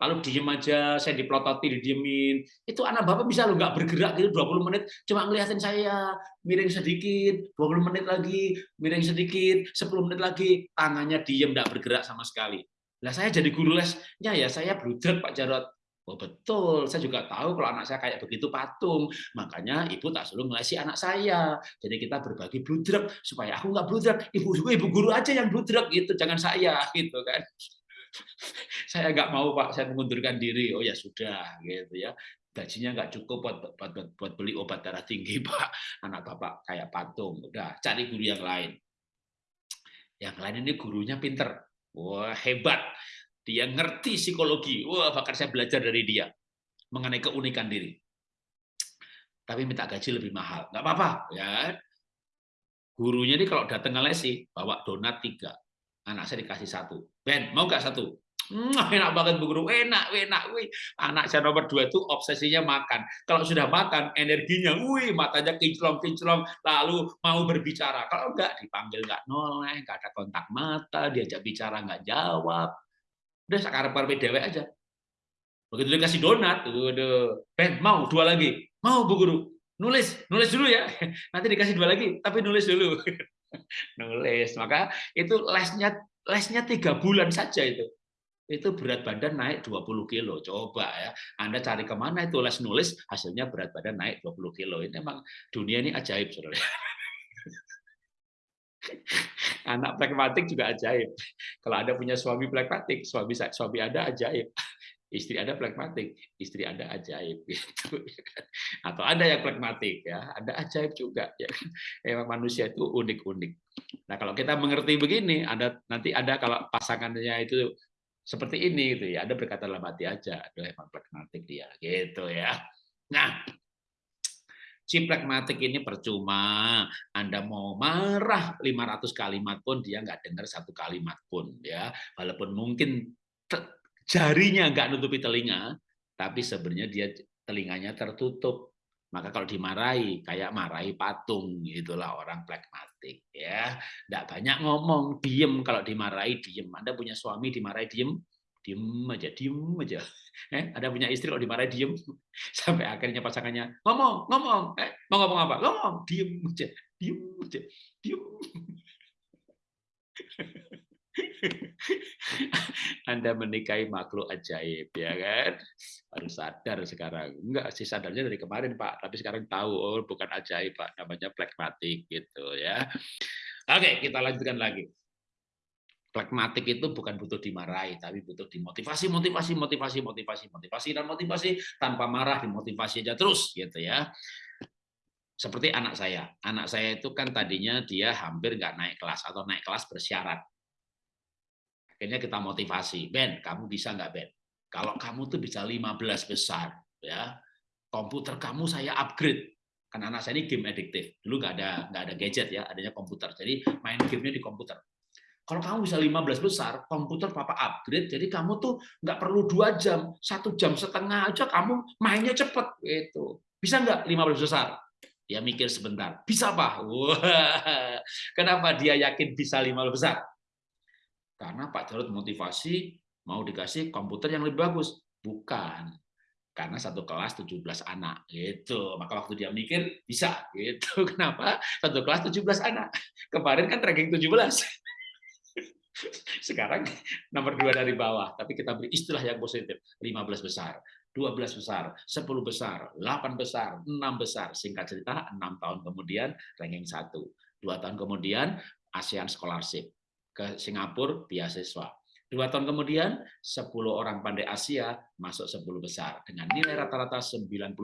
Lalu diem aja, saya diplototi, didiemin. Itu anak bapak bisa lo nggak bergerak gitu 20 menit, cuma ngeliatin saya, miring sedikit, 20 menit lagi, miring sedikit, 10 menit lagi, tangannya diem, nggak bergerak sama sekali. Lah saya jadi guru lesnya ya saya bludrek Pak Jarot. Oh betul, saya juga tahu kalau anak saya kayak begitu patung. Makanya ibu tak selalu ngelesi anak saya. Jadi kita berbagi bludrek supaya aku nggak bludrek. Ibu ibu guru aja yang bludrek gitu, jangan saya gitu kan. saya nggak mau pak, saya mengundurkan diri. Oh ya sudah gitu ya. Gajinya nggak cukup buat, buat, buat, buat beli obat darah tinggi pak. Anak bapak kayak patung. Udah cari guru yang lain. Yang lain ini gurunya pinter. Wah hebat dia ngerti psikologi. Wah, bahkan saya belajar dari dia mengenai keunikan diri. Tapi minta gaji lebih mahal. Nggak apa-apa, ya. Gurunya ini kalau datang ngelesi, bawa donat tiga. Anak saya dikasih satu. Ben, mau nggak satu? Nah, enak banget Bu Guru, enak, enak, wih. Anak saya nomor dua itu obsesinya makan. Kalau sudah makan, energinya, wih, matanya kinclong-kinclong, lalu mau berbicara. Kalau enggak, dipanggil nggak noleh, nggak ada kontak mata, diajak bicara nggak jawab. Udah sekarang karep dewek aja. Begitu dikasih donat, udah, Ben mau dua lagi, mau Bu Guru, nulis, nulis dulu ya. Nanti dikasih dua lagi, tapi nulis dulu. nulis, maka itu lesnya lesnya tiga bulan saja itu. Itu berat badan naik 20 kilo. Coba ya, Anda cari ke mana itu les nulis, hasilnya berat badan naik 20 kilo. Ini memang dunia ini ajaib, saudara. Anak pragmatik juga ajaib. Kalau Anda punya suami pragmatik, suami suami Anda ajaib istri ada pragmatik, istri ada ajaib gitu. Ya kan. Atau ada yang pragmatik ya, ada ajaib juga ya kan. Emang manusia itu unik-unik. Nah, kalau kita mengerti begini, ada nanti ada kalau pasangannya itu seperti ini gitu ya, ada berkata dalam hati aja, ada emang pragmatik dia gitu ya. Nah, si pragmatik ini percuma. Anda mau marah 500 kalimat pun dia nggak dengar satu kalimat pun ya. Walaupun mungkin jarinya nggak nutupi telinga, tapi sebenarnya dia telinganya tertutup. Maka kalau dimarahi, kayak marahi patung, itulah orang pragmatik. ya. Nggak banyak ngomong, diem kalau dimarahi, diem. Anda punya suami dimarahi, diem, diem aja, diem aja. Eh, ada punya istri kalau dimarahi, diem. Sampai akhirnya pasangannya, ngomong, ngomong. Eh, mau ngomong apa? Ngomong, diem aja, diem aja, diem. Anda menikahi makhluk ajaib, ya kan? Baru sadar sekarang. Enggak sih sadarnya dari kemarin, Pak. Tapi sekarang tahu, oh bukan ajaib, Pak. Namanya pragmatik, gitu ya. Oke, kita lanjutkan lagi. Pragmatik itu bukan butuh dimarahi, tapi butuh dimotivasi, motivasi, motivasi, motivasi, motivasi, dan motivasi tanpa marah, dimotivasi aja terus, gitu ya seperti anak saya. Anak saya itu kan tadinya dia hampir nggak naik kelas atau naik kelas bersyarat. Akhirnya kita motivasi, Ben, kamu bisa nggak Ben? Kalau kamu tuh bisa 15 besar, ya komputer kamu saya upgrade. Karena anak saya ini game addictive. Dulu nggak ada nggak ada gadget ya, adanya komputer. Jadi main gamenya di komputer. Kalau kamu bisa 15 besar, komputer papa upgrade, jadi kamu tuh nggak perlu dua jam, satu jam setengah aja kamu mainnya cepet gitu. Bisa nggak 15 besar? Dia mikir sebentar, bisa pak. Wah, kenapa dia yakin bisa 15 besar? Karena Pak Jarod motivasi mau dikasih komputer yang lebih bagus. Bukan. Karena satu kelas 17 anak. gitu. Maka waktu dia mikir, bisa. gitu. Kenapa? Satu kelas 17 anak. Kemarin kan ranking 17. Sekarang nomor dua dari bawah. Tapi kita beri istilah yang positif. 15 besar. 12 besar, 10 besar, 8 besar, 6 besar. Singkat cerita, 6 tahun kemudian ranking 1. Dua tahun kemudian ASEAN Scholarship ke Singapura beasiswa. Dua tahun kemudian, 10 orang pandai Asia masuk 10 besar dengan nilai rata-rata 99,98.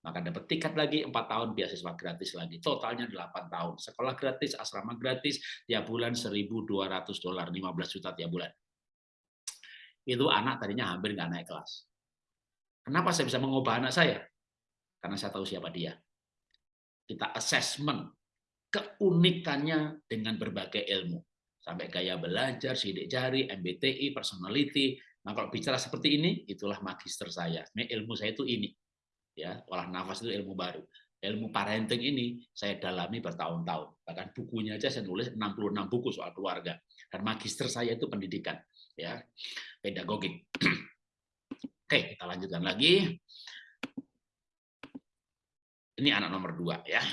Maka dapat tiket lagi 4 tahun beasiswa gratis lagi. Totalnya 8 tahun. Sekolah gratis, asrama gratis, tiap bulan 1.200 dolar, 15 juta tiap bulan. Itu anak tadinya hampir nggak naik kelas. Kenapa saya bisa mengubah anak saya? Karena saya tahu siapa dia. Kita assessment keunikannya dengan berbagai ilmu. Sampai gaya belajar, sidik jari, MBTI, personality. Nah, kalau bicara seperti ini, itulah magister saya. Ini ilmu saya itu ini. ya Olah nafas itu ilmu baru. Ilmu parenting ini saya dalami bertahun-tahun. Bahkan bukunya aja saya nulis 66 buku soal keluarga. Dan magister saya itu pendidikan. ya Pedagogik. Oke, kita lanjutkan lagi. Ini anak nomor dua ya.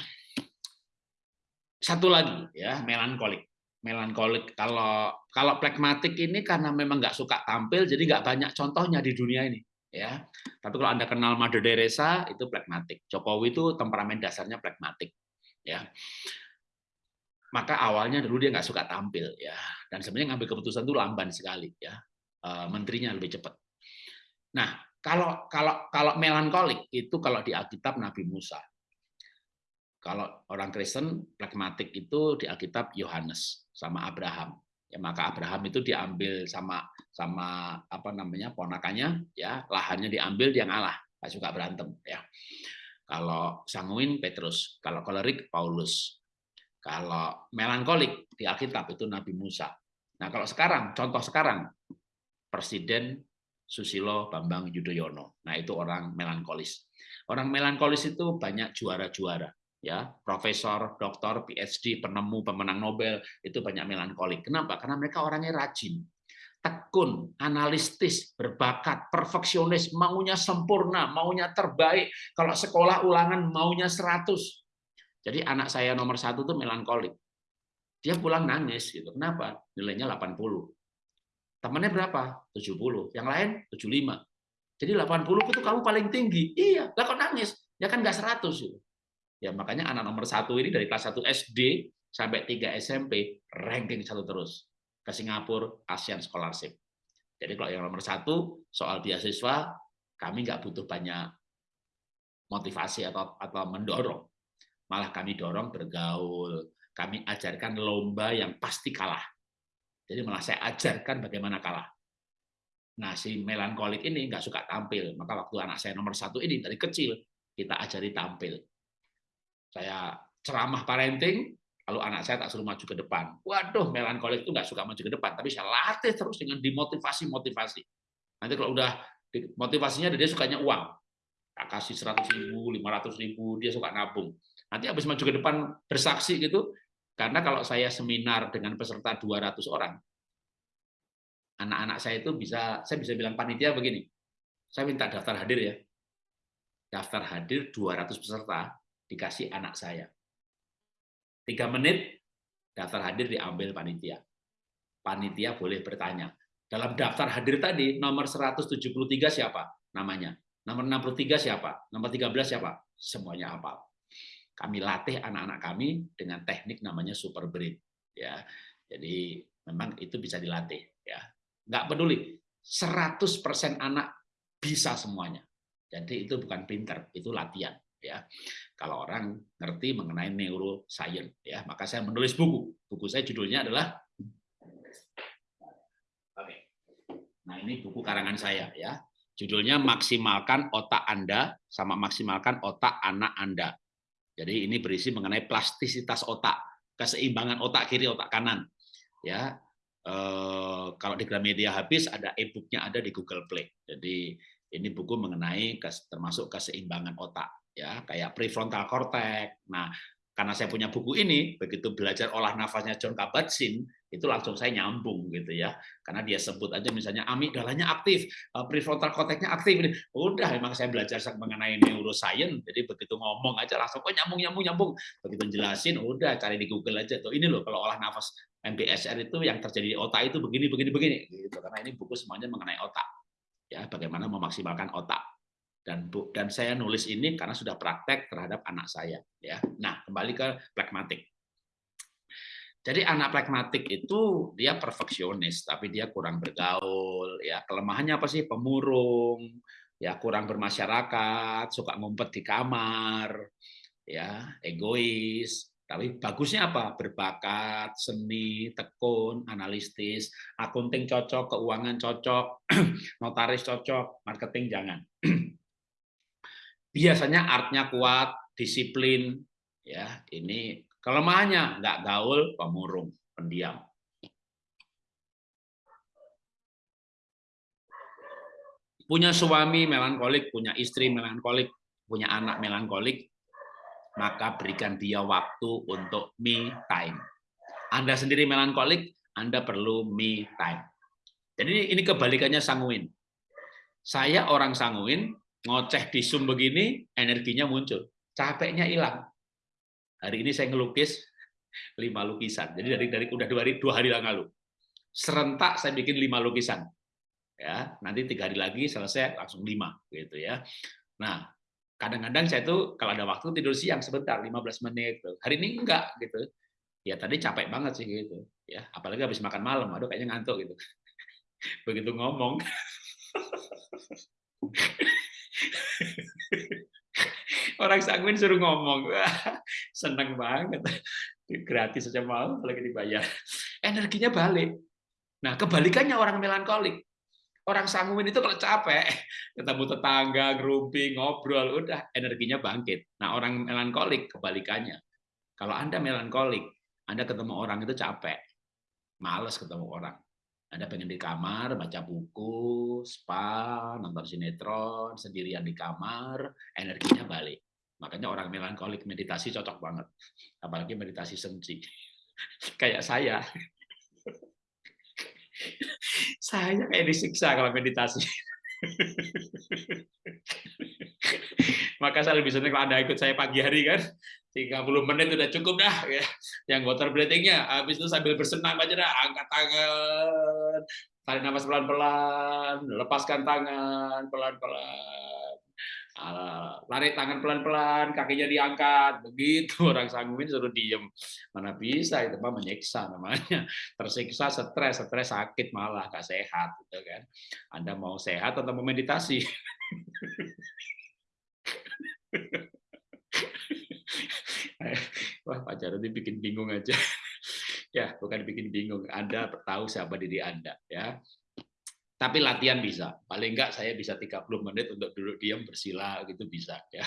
Satu lagi ya, melankolik. Melankolik kalau kalau pragmatik ini karena memang nggak suka tampil, jadi nggak banyak contohnya di dunia ini. ya. Tapi kalau anda kenal Mother Teresa itu pragmatik. Jokowi itu temperamen dasarnya pragmatik. Ya. Maka awalnya dulu dia nggak suka tampil ya, dan sebenarnya ngambil keputusan itu lamban sekali ya. Eh, menterinya lebih cepat. Nah, kalau kalau kalau melankolik itu kalau di Alkitab Nabi Musa. Kalau orang Kristen pragmatik itu di Alkitab Yohanes sama Abraham. Ya, maka Abraham itu diambil sama sama apa namanya ponakannya ya lahannya diambil dia ngalah nggak suka berantem ya. Kalau sanguin Petrus. Kalau kolerik Paulus. Kalau melankolik di Alkitab itu Nabi Musa. Nah kalau sekarang contoh sekarang Presiden Susilo Bambang Yudhoyono. Nah itu orang melankolis. Orang melankolis itu banyak juara-juara ya profesor, doktor, PhD, penemu, pemenang Nobel itu banyak melankolik. Kenapa? Karena mereka orangnya rajin. tekun, analistis, berbakat, perfeksionis, maunya sempurna, maunya terbaik. Kalau sekolah ulangan maunya 100. Jadi anak saya nomor satu tuh melankolik. Dia pulang nangis gitu. Kenapa? Nilainya 80. Temannya berapa? 70. Yang lain 75. Jadi 80 itu kamu paling tinggi. Iya, lah kok nangis? Ya kan nggak 100 gitu. Ya makanya anak nomor satu ini dari kelas 1 SD sampai 3 SMP ranking satu terus ke Singapura ASEAN Scholarship. Jadi kalau yang nomor satu soal beasiswa kami nggak butuh banyak motivasi atau atau mendorong, malah kami dorong bergaul, kami ajarkan lomba yang pasti kalah. Jadi malah saya ajarkan bagaimana kalah. Nah, si melankolik ini nggak suka tampil. Maka waktu anak saya nomor satu ini dari kecil, kita ajari tampil. Saya ceramah parenting, lalu anak saya tak suruh maju ke depan. Waduh, melankolik itu nggak suka maju ke depan, tapi saya latih terus dengan dimotivasi-motivasi. Nanti kalau udah motivasinya dia sukanya uang. Tak kasih 100 ribu, 500 ribu, dia suka nabung. Nanti habis maju ke depan bersaksi gitu, karena kalau saya seminar dengan peserta 200 orang, anak-anak saya itu bisa, saya bisa bilang panitia begini, saya minta daftar hadir ya. Daftar hadir 200 peserta, dikasih anak saya. Tiga menit, daftar hadir diambil panitia. Panitia boleh bertanya. Dalam daftar hadir tadi, nomor 173 siapa namanya? Nomor 63 siapa? Nomor 13 siapa? Semuanya hafal kami latih anak-anak kami dengan teknik namanya super brain ya jadi memang itu bisa dilatih ya nggak peduli 100% anak bisa semuanya jadi itu bukan pinter itu latihan ya kalau orang ngerti mengenai neuroscience ya maka saya menulis buku buku saya judulnya adalah oke nah ini buku karangan saya ya judulnya maksimalkan otak anda sama maksimalkan otak anak anda jadi ini berisi mengenai plastisitas otak, keseimbangan otak kiri, otak kanan. Ya, eh, kalau di Gramedia habis ada e-booknya ada di Google Play. Jadi ini buku mengenai termasuk keseimbangan otak, ya kayak prefrontal cortex. Nah, karena saya punya buku ini, begitu belajar olah nafasnya John Kabat-Zinn, itu langsung saya nyambung gitu ya. Karena dia sebut aja misalnya amigdalanya aktif, eh, prefrontal cortex-nya aktif. Udah memang saya belajar mengenai neuroscience, jadi begitu ngomong aja langsung kok nyambung nyambung nyambung. Begitu jelasin udah cari di Google aja tuh. Ini loh kalau olah nafas MBSR itu yang terjadi di otak itu begini begini begini gitu. Karena ini buku semuanya mengenai otak. Ya, bagaimana memaksimalkan otak. Dan bu, dan saya nulis ini karena sudah praktek terhadap anak saya ya. Nah kembali ke pragmatik. Jadi anak pragmatik itu dia perfeksionis tapi dia kurang bergaul ya. Kelemahannya apa sih? Pemurung ya kurang bermasyarakat suka ngumpet di kamar ya egois tapi bagusnya apa? Berbakat seni tekun analistis akunting cocok keuangan cocok notaris cocok marketing jangan. Biasanya artnya kuat, disiplin, ya. Ini kelemahannya nggak gaul, pemurung, pendiam. Punya suami melankolik, punya istri melankolik, punya anak melankolik, maka berikan dia waktu untuk me time. Anda sendiri melankolik, Anda perlu me time. Jadi ini kebalikannya sanguin. Saya orang sanguin, ngoceh di Zoom begini, energinya muncul. Capeknya hilang. Hari ini saya ngelukis lima lukisan. Jadi dari dari udah dua hari, dua hari yang lalu. Serentak saya bikin lima lukisan. Ya, nanti tiga hari lagi selesai langsung lima gitu ya. Nah, kadang-kadang saya tuh kalau ada waktu tidur siang sebentar 15 menit tuh. Hari ini enggak gitu. Ya tadi capek banget sih gitu. Ya, apalagi habis makan malam, aduh kayaknya ngantuk gitu. Begitu ngomong Orang sanguin suruh ngomong, seneng banget. Gratis saja mau, lagi dibayar. Energinya balik. Nah, kebalikannya orang melankolik. Orang sanguin itu kalau capek, ketemu tetangga, ngerumpi, ngobrol, udah energinya bangkit. Nah, orang melankolik kebalikannya. Kalau Anda melankolik, Anda ketemu orang itu capek, males ketemu orang. Anda pengen di kamar, baca buku, spa, nonton sinetron, sendirian di kamar, energinya balik. Makanya orang melankolik meditasi cocok banget. Apalagi meditasi senci. Kayak saya. Saya kayak disiksa kalau meditasi. Maka saya lebih senang kalau Anda ikut saya pagi hari kan, 30 menit udah cukup dah ya. Yang water breathing-nya, habis itu sambil bersenam aja dah, angkat tangan, tarik nafas pelan-pelan, lepaskan tangan pelan-pelan lari tangan pelan-pelan, kakinya diangkat, begitu orang sangguin suruh diem. Mana bisa itu mah menyiksa namanya, tersiksa, stres, stres sakit malah gak sehat, gitu kan? Anda mau sehat atau mau meditasi? Wah, Pak Jarod ini bikin bingung aja. ya, bukan bikin bingung. Anda tahu siapa diri Anda, ya. Tapi latihan bisa. Paling enggak saya bisa 30 menit untuk duduk diam bersila gitu bisa ya.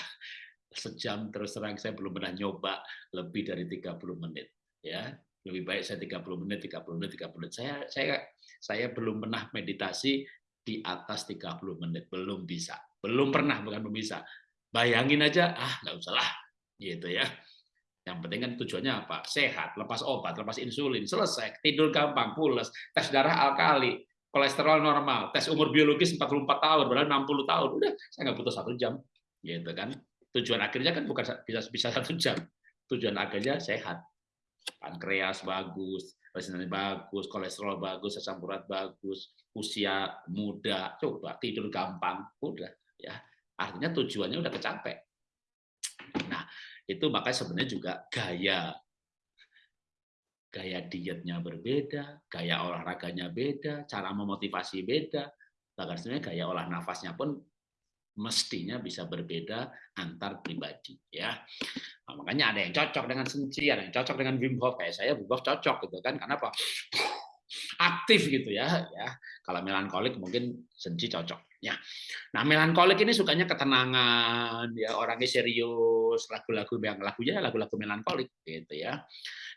Sejam terus terang saya belum pernah nyoba lebih dari 30 menit ya. Lebih baik saya 30 menit, 30 menit, 30 menit. Saya saya saya belum pernah meditasi di atas 30 menit, belum bisa. Belum pernah bukan belum bisa. Bayangin aja, ah nggak usah lah gitu ya. Yang penting kan tujuannya apa? Sehat, lepas obat, lepas insulin, selesai, tidur gampang, pules, tes darah alkali, kolesterol normal, tes umur biologis 44 tahun, padahal 60 tahun, udah saya nggak butuh satu jam, gitu kan. Tujuan akhirnya kan bukan bisa bisa satu jam, tujuan akhirnya sehat, pankreas bagus, resistensi bagus, kolesterol bagus, asam urat bagus, usia muda, coba tidur gampang, udah ya. Artinya tujuannya udah kecapek. Nah, itu makanya sebenarnya juga gaya gaya dietnya berbeda, gaya olahraganya beda, cara memotivasi beda, bahkan sebenarnya gaya olah nafasnya pun mestinya bisa berbeda antar pribadi ya. Nah, makanya ada yang cocok dengan Senci, ada yang cocok dengan Wim Hof kayak saya Wim Hof cocok gitu kan. Kenapa? Aktif gitu ya ya. Kalau melankolik mungkin Senci cocok ya. Nah, melankolik ini sukanya ketenangan ya, orangnya serius, lagu-lagu yang lagunya lagu-lagu melankolik gitu ya.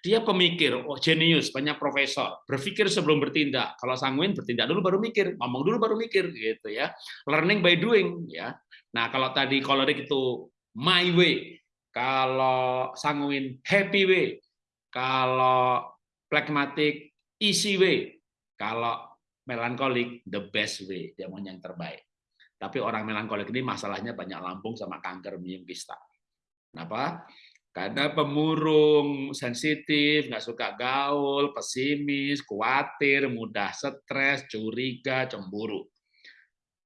Dia pemikir, oh jenius, banyak profesor, berpikir sebelum bertindak. Kalau sanguin bertindak dulu baru mikir, ngomong dulu baru mikir gitu ya. Learning by doing ya. Nah, kalau tadi kolerik itu my way, kalau sanguin happy way, kalau pragmatic easy way, kalau melankolik the best way, dia mau yang terbaik. Tapi orang melankolik ini masalahnya banyak lambung sama kanker minum kista. Kenapa? Karena pemurung, sensitif, nggak suka gaul, pesimis, khawatir, mudah stres, curiga, cemburu.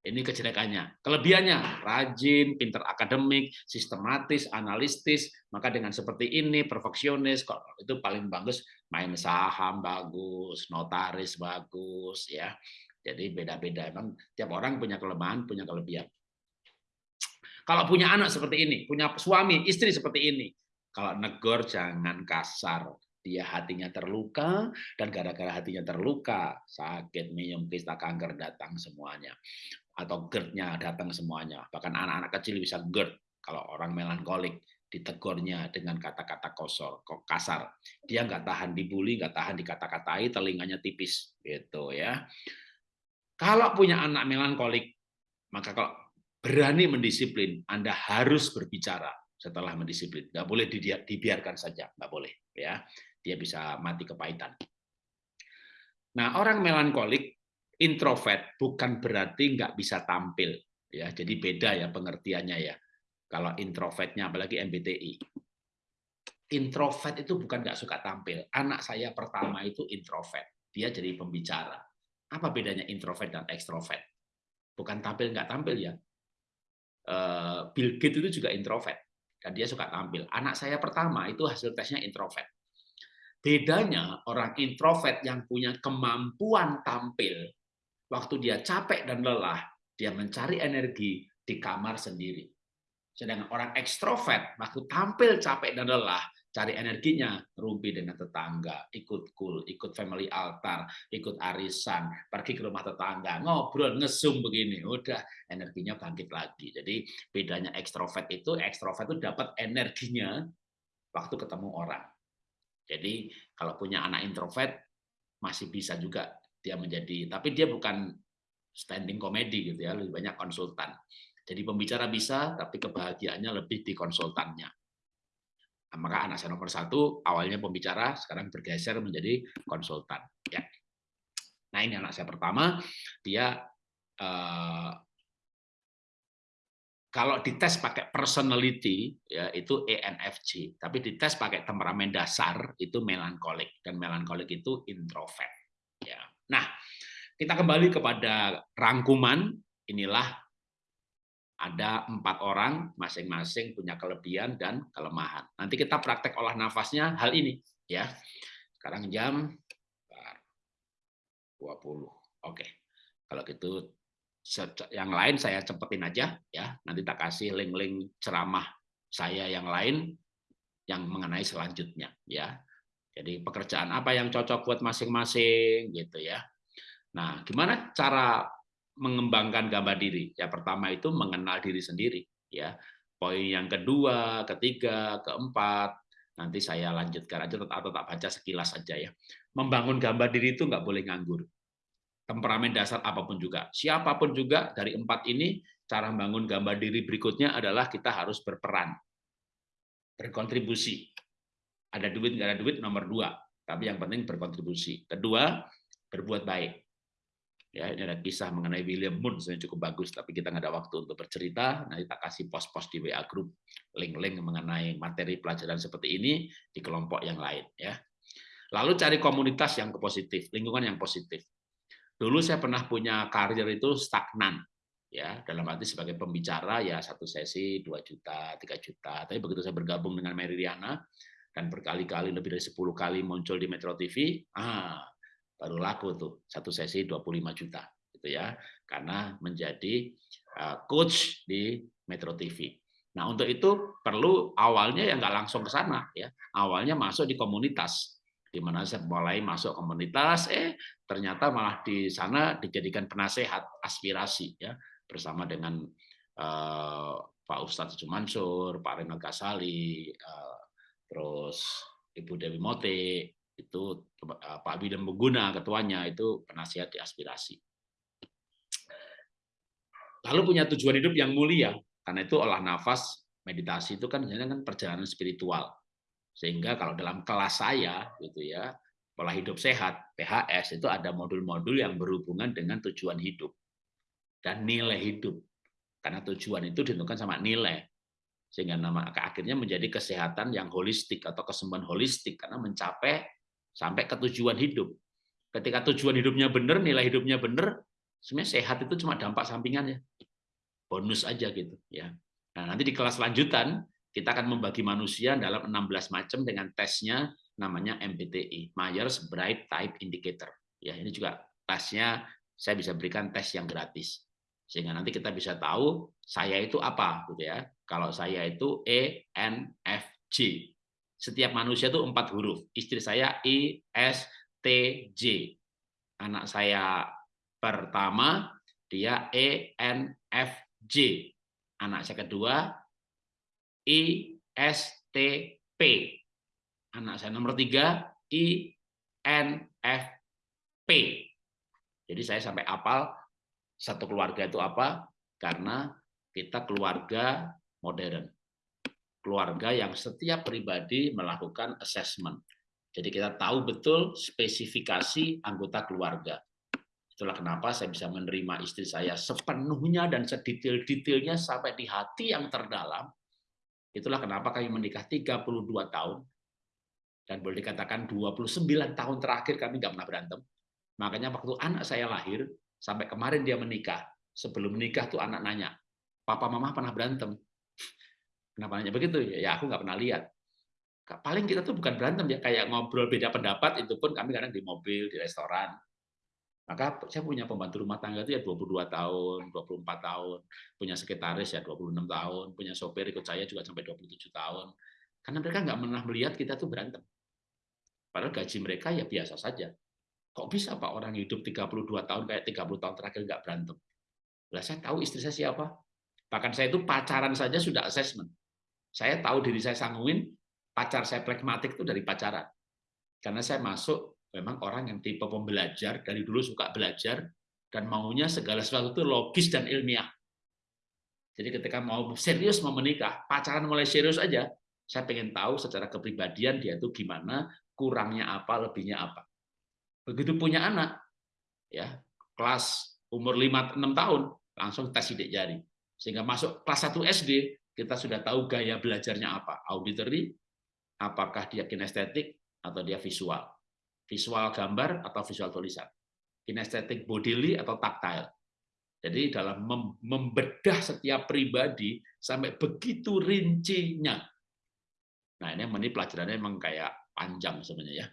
Ini kejelekannya. Kelebihannya, rajin, pinter akademik, sistematis, analistis. Maka dengan seperti ini, perfeksionis, itu paling bagus. Main saham bagus, notaris bagus, ya. Jadi beda-beda. Emang tiap orang punya kelemahan, punya kelebihan. Kalau punya anak seperti ini, punya suami, istri seperti ini, kalau negor jangan kasar. Dia hatinya terluka, dan gara-gara hatinya terluka, sakit, minum, kista, kanker datang semuanya. Atau GERD-nya datang semuanya. Bahkan anak-anak kecil bisa GERD kalau orang melankolik ditegurnya dengan kata-kata kosor, kok kasar. Dia nggak tahan dibully, nggak tahan dikata-katai, telinganya tipis, gitu ya. Kalau punya anak melankolik, maka kalau berani mendisiplin, Anda harus berbicara setelah mendisiplin. Nggak boleh dibiarkan saja, nggak boleh. ya Dia bisa mati kepahitan. Nah, orang melankolik, introvert, bukan berarti nggak bisa tampil. ya Jadi beda ya pengertiannya ya. Kalau introvertnya, apalagi MBTI. Introvert itu bukan nggak suka tampil. Anak saya pertama itu introvert. Dia jadi pembicara. Apa bedanya introvert dan ekstrovert? Bukan tampil nggak tampil ya. Eh, Bill Gates itu juga introvert dan dia suka tampil. Anak saya pertama itu hasil tesnya introvert. Bedanya orang introvert yang punya kemampuan tampil, waktu dia capek dan lelah, dia mencari energi di kamar sendiri. Sedangkan orang ekstrovert, waktu tampil capek dan lelah, cari energinya, rumpi dengan tetangga, ikut kul, ikut family altar, ikut arisan, pergi ke rumah tetangga, ngobrol, ngesum begini, udah energinya bangkit lagi. Jadi bedanya ekstrovert itu, ekstrovert itu dapat energinya waktu ketemu orang. Jadi kalau punya anak introvert masih bisa juga dia menjadi, tapi dia bukan standing comedy gitu ya, lebih banyak konsultan. Jadi pembicara bisa, tapi kebahagiaannya lebih di konsultannya. Maka anak saya nomor satu awalnya pembicara, sekarang bergeser menjadi konsultan. Ya. Nah ini anak saya pertama, dia uh, kalau dites pakai personality ya itu ENFJ, tapi dites pakai temperamen dasar itu melankolik dan melankolik itu introvert. Ya. Nah, kita kembali kepada rangkuman. Inilah ada empat orang, masing-masing punya kelebihan dan kelemahan. Nanti kita praktek olah nafasnya hal ini, ya. Sekarang jam 20. Oke. Kalau gitu yang lain saya cepetin aja ya. Nanti tak kasih link-link ceramah saya yang lain yang mengenai selanjutnya ya. Jadi pekerjaan apa yang cocok buat masing-masing gitu ya. Nah, gimana cara mengembangkan gambar diri? Ya pertama itu mengenal diri sendiri ya. Poin yang kedua, ketiga, keempat, nanti saya lanjutkan aja atau tak baca sekilas saja ya. Membangun gambar diri itu nggak boleh nganggur temperamen dasar apa pun juga. Siapa pun juga dari empat ini, cara membangun gambar diri berikutnya adalah kita harus berperan, berkontribusi. Ada duit, nggak ada duit, nomor dua. Tapi yang penting berkontribusi. Kedua, berbuat baik. Ya, ini ada kisah mengenai William Moon, sebenarnya cukup bagus, tapi kita nggak ada waktu untuk bercerita. Nanti tak kasih pos-pos di WA Group, link-link mengenai materi pelajaran seperti ini di kelompok yang lain. ya. Lalu cari komunitas yang positif, lingkungan yang positif Dulu saya pernah punya karir itu stagnan, ya dalam arti sebagai pembicara ya satu sesi 2 juta, 3 juta. Tapi begitu saya bergabung dengan Mary Riana dan berkali-kali lebih dari 10 kali muncul di Metro TV, ah baru laku tuh satu sesi 25 juta gitu ya. Karena menjadi eh, coach di Metro TV. Nah untuk itu perlu awalnya ya nggak langsung ke sana ya. Awalnya masuk di komunitas di mana saya mulai masuk komunitas, eh ternyata malah di sana dijadikan penasehat aspirasi ya. Bersama dengan uh, Pak Ustadz Jumansur, Pak Renal Kasali, uh, terus Ibu Dewi Mote, itu Pak Bidem Buguna ketuanya itu penasihat di aspirasi. Lalu punya tujuan hidup yang mulia, karena itu olah nafas, meditasi itu kan kan perjalanan spiritual sehingga kalau dalam kelas saya gitu ya, pola hidup sehat, PHS itu ada modul-modul yang berhubungan dengan tujuan hidup dan nilai hidup. Karena tujuan itu ditentukan sama nilai. Sehingga nama akhirnya menjadi kesehatan yang holistik atau kesembuhan holistik karena mencapai sampai ke tujuan hidup. Ketika tujuan hidupnya benar, nilai hidupnya benar, sebenarnya sehat itu cuma dampak sampingannya. Bonus aja gitu ya. Nah, nanti di kelas lanjutan kita akan membagi manusia dalam 16 macam dengan tesnya namanya MBTI, Myers Bright Type Indicator. Ya, ini juga tesnya saya bisa berikan tes yang gratis. Sehingga nanti kita bisa tahu saya itu apa gitu ya. Kalau saya itu E N F J. Setiap manusia itu empat huruf. Istri saya I S T J. Anak saya pertama dia E N F J. Anak saya kedua ISTP. Anak saya nomor tiga, INFP. Jadi saya sampai apal satu keluarga itu apa? Karena kita keluarga modern. Keluarga yang setiap pribadi melakukan assessment. Jadi kita tahu betul spesifikasi anggota keluarga. Itulah kenapa saya bisa menerima istri saya sepenuhnya dan sedetail-detailnya sampai di hati yang terdalam Itulah kenapa kami menikah 32 tahun, dan boleh dikatakan 29 tahun terakhir kami nggak pernah berantem. Makanya waktu anak saya lahir, sampai kemarin dia menikah, sebelum menikah tuh anak nanya, papa mama pernah berantem? Kenapa nanya begitu? Ya aku nggak pernah lihat. Paling kita tuh bukan berantem ya, kayak ngobrol beda pendapat, itu pun kami kadang di mobil, di restoran, maka saya punya pembantu rumah tangga itu ya 22 tahun, 24 tahun, punya sekretaris ya 26 tahun, punya sopir ikut saya juga sampai 27 tahun. Karena mereka nggak pernah melihat kita tuh berantem. Padahal gaji mereka ya biasa saja. Kok bisa Pak orang hidup 32 tahun kayak 30 tahun terakhir nggak berantem? Lah saya tahu istri saya siapa. Bahkan saya itu pacaran saja sudah assessment. Saya tahu diri saya sanguin, pacar saya pragmatik itu dari pacaran. Karena saya masuk memang orang yang tipe pembelajar, dari dulu suka belajar, dan maunya segala sesuatu itu logis dan ilmiah. Jadi ketika mau serius mau menikah, pacaran mulai serius aja, saya pengen tahu secara kepribadian dia itu gimana, kurangnya apa, lebihnya apa. Begitu punya anak, ya kelas umur 5 6 tahun langsung tes sidik jari. Sehingga masuk kelas 1 SD kita sudah tahu gaya belajarnya apa. Auditory, apakah dia kinestetik atau dia visual. Visual gambar atau visual tulisan. Kinestetik bodily atau tactile. Jadi dalam membedah setiap pribadi sampai begitu rincinya. Nah ini ini pelajarannya memang kayak panjang sebenarnya ya.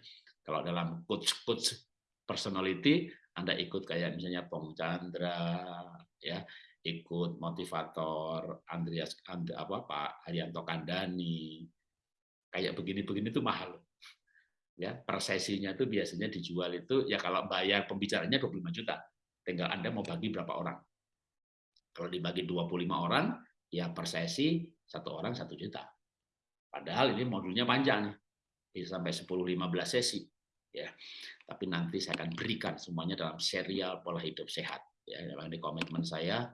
Kalau dalam coach-coach personality, Anda ikut kayak misalnya Pong Chandra, ya ikut motivator Andreas And, apa Pak Haryanto Kandani, kayak begini-begini itu mahal. Ya, per sesinya itu biasanya dijual itu ya kalau bayar pembicaranya 25 juta tinggal Anda mau bagi berapa orang. Kalau dibagi 25 orang, ya per sesi satu orang satu juta. Padahal ini modulnya panjang bisa sampai 10-15 sesi. Ya, tapi nanti saya akan berikan semuanya dalam serial pola hidup sehat. Ya, memang ini komitmen saya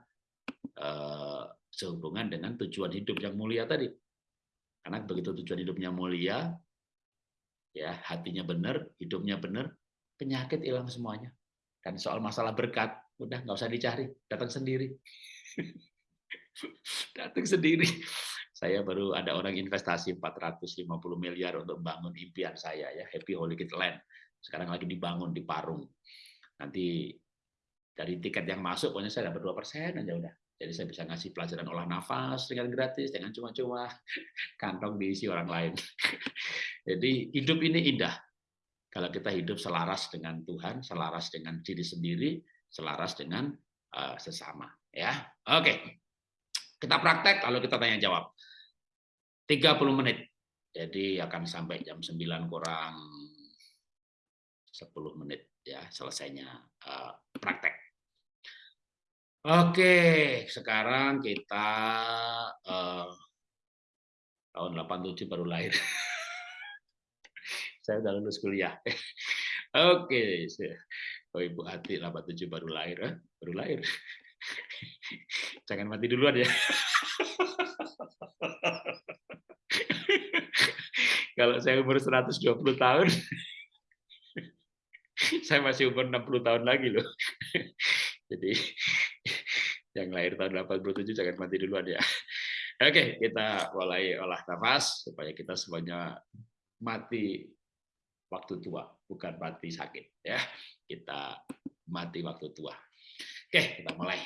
eh, sehubungan dengan tujuan hidup yang mulia tadi. Karena begitu tujuan hidupnya mulia, ya hatinya benar, hidupnya benar, penyakit hilang semuanya. Dan soal masalah berkat, udah nggak usah dicari, datang sendiri. datang sendiri. Saya baru ada orang investasi 450 miliar untuk bangun impian saya ya, Happy Holy Kid Land. Sekarang lagi dibangun di Parung. Nanti dari tiket yang masuk, pokoknya saya dapat dua persen aja udah. Jadi saya bisa ngasih pelajaran olah nafas dengan gratis, dengan cuma-cuma kantong diisi orang lain. Jadi hidup ini indah, kalau kita hidup selaras dengan Tuhan, selaras dengan diri sendiri, selaras dengan uh, sesama. Ya, oke. Kita praktek, lalu kita tanya jawab. 30 menit. Jadi akan sampai jam 9 kurang 10 menit ya selesainya uh, praktek. Oke, sekarang kita uh, tahun 87 baru lahir. saya udah lulus kuliah. Oke, oh Ibu Hati 87 baru lahir, eh? baru lahir. Jangan mati duluan ya. Kalau saya umur 120 tahun, saya masih umur 60 tahun lagi loh. Jadi yang lahir tahun 87 jangan mati duluan ya. Oke, kita mulai olah nafas supaya kita semuanya mati waktu tua, bukan mati sakit. Ya, kita mati waktu tua. Oke, kita mulai.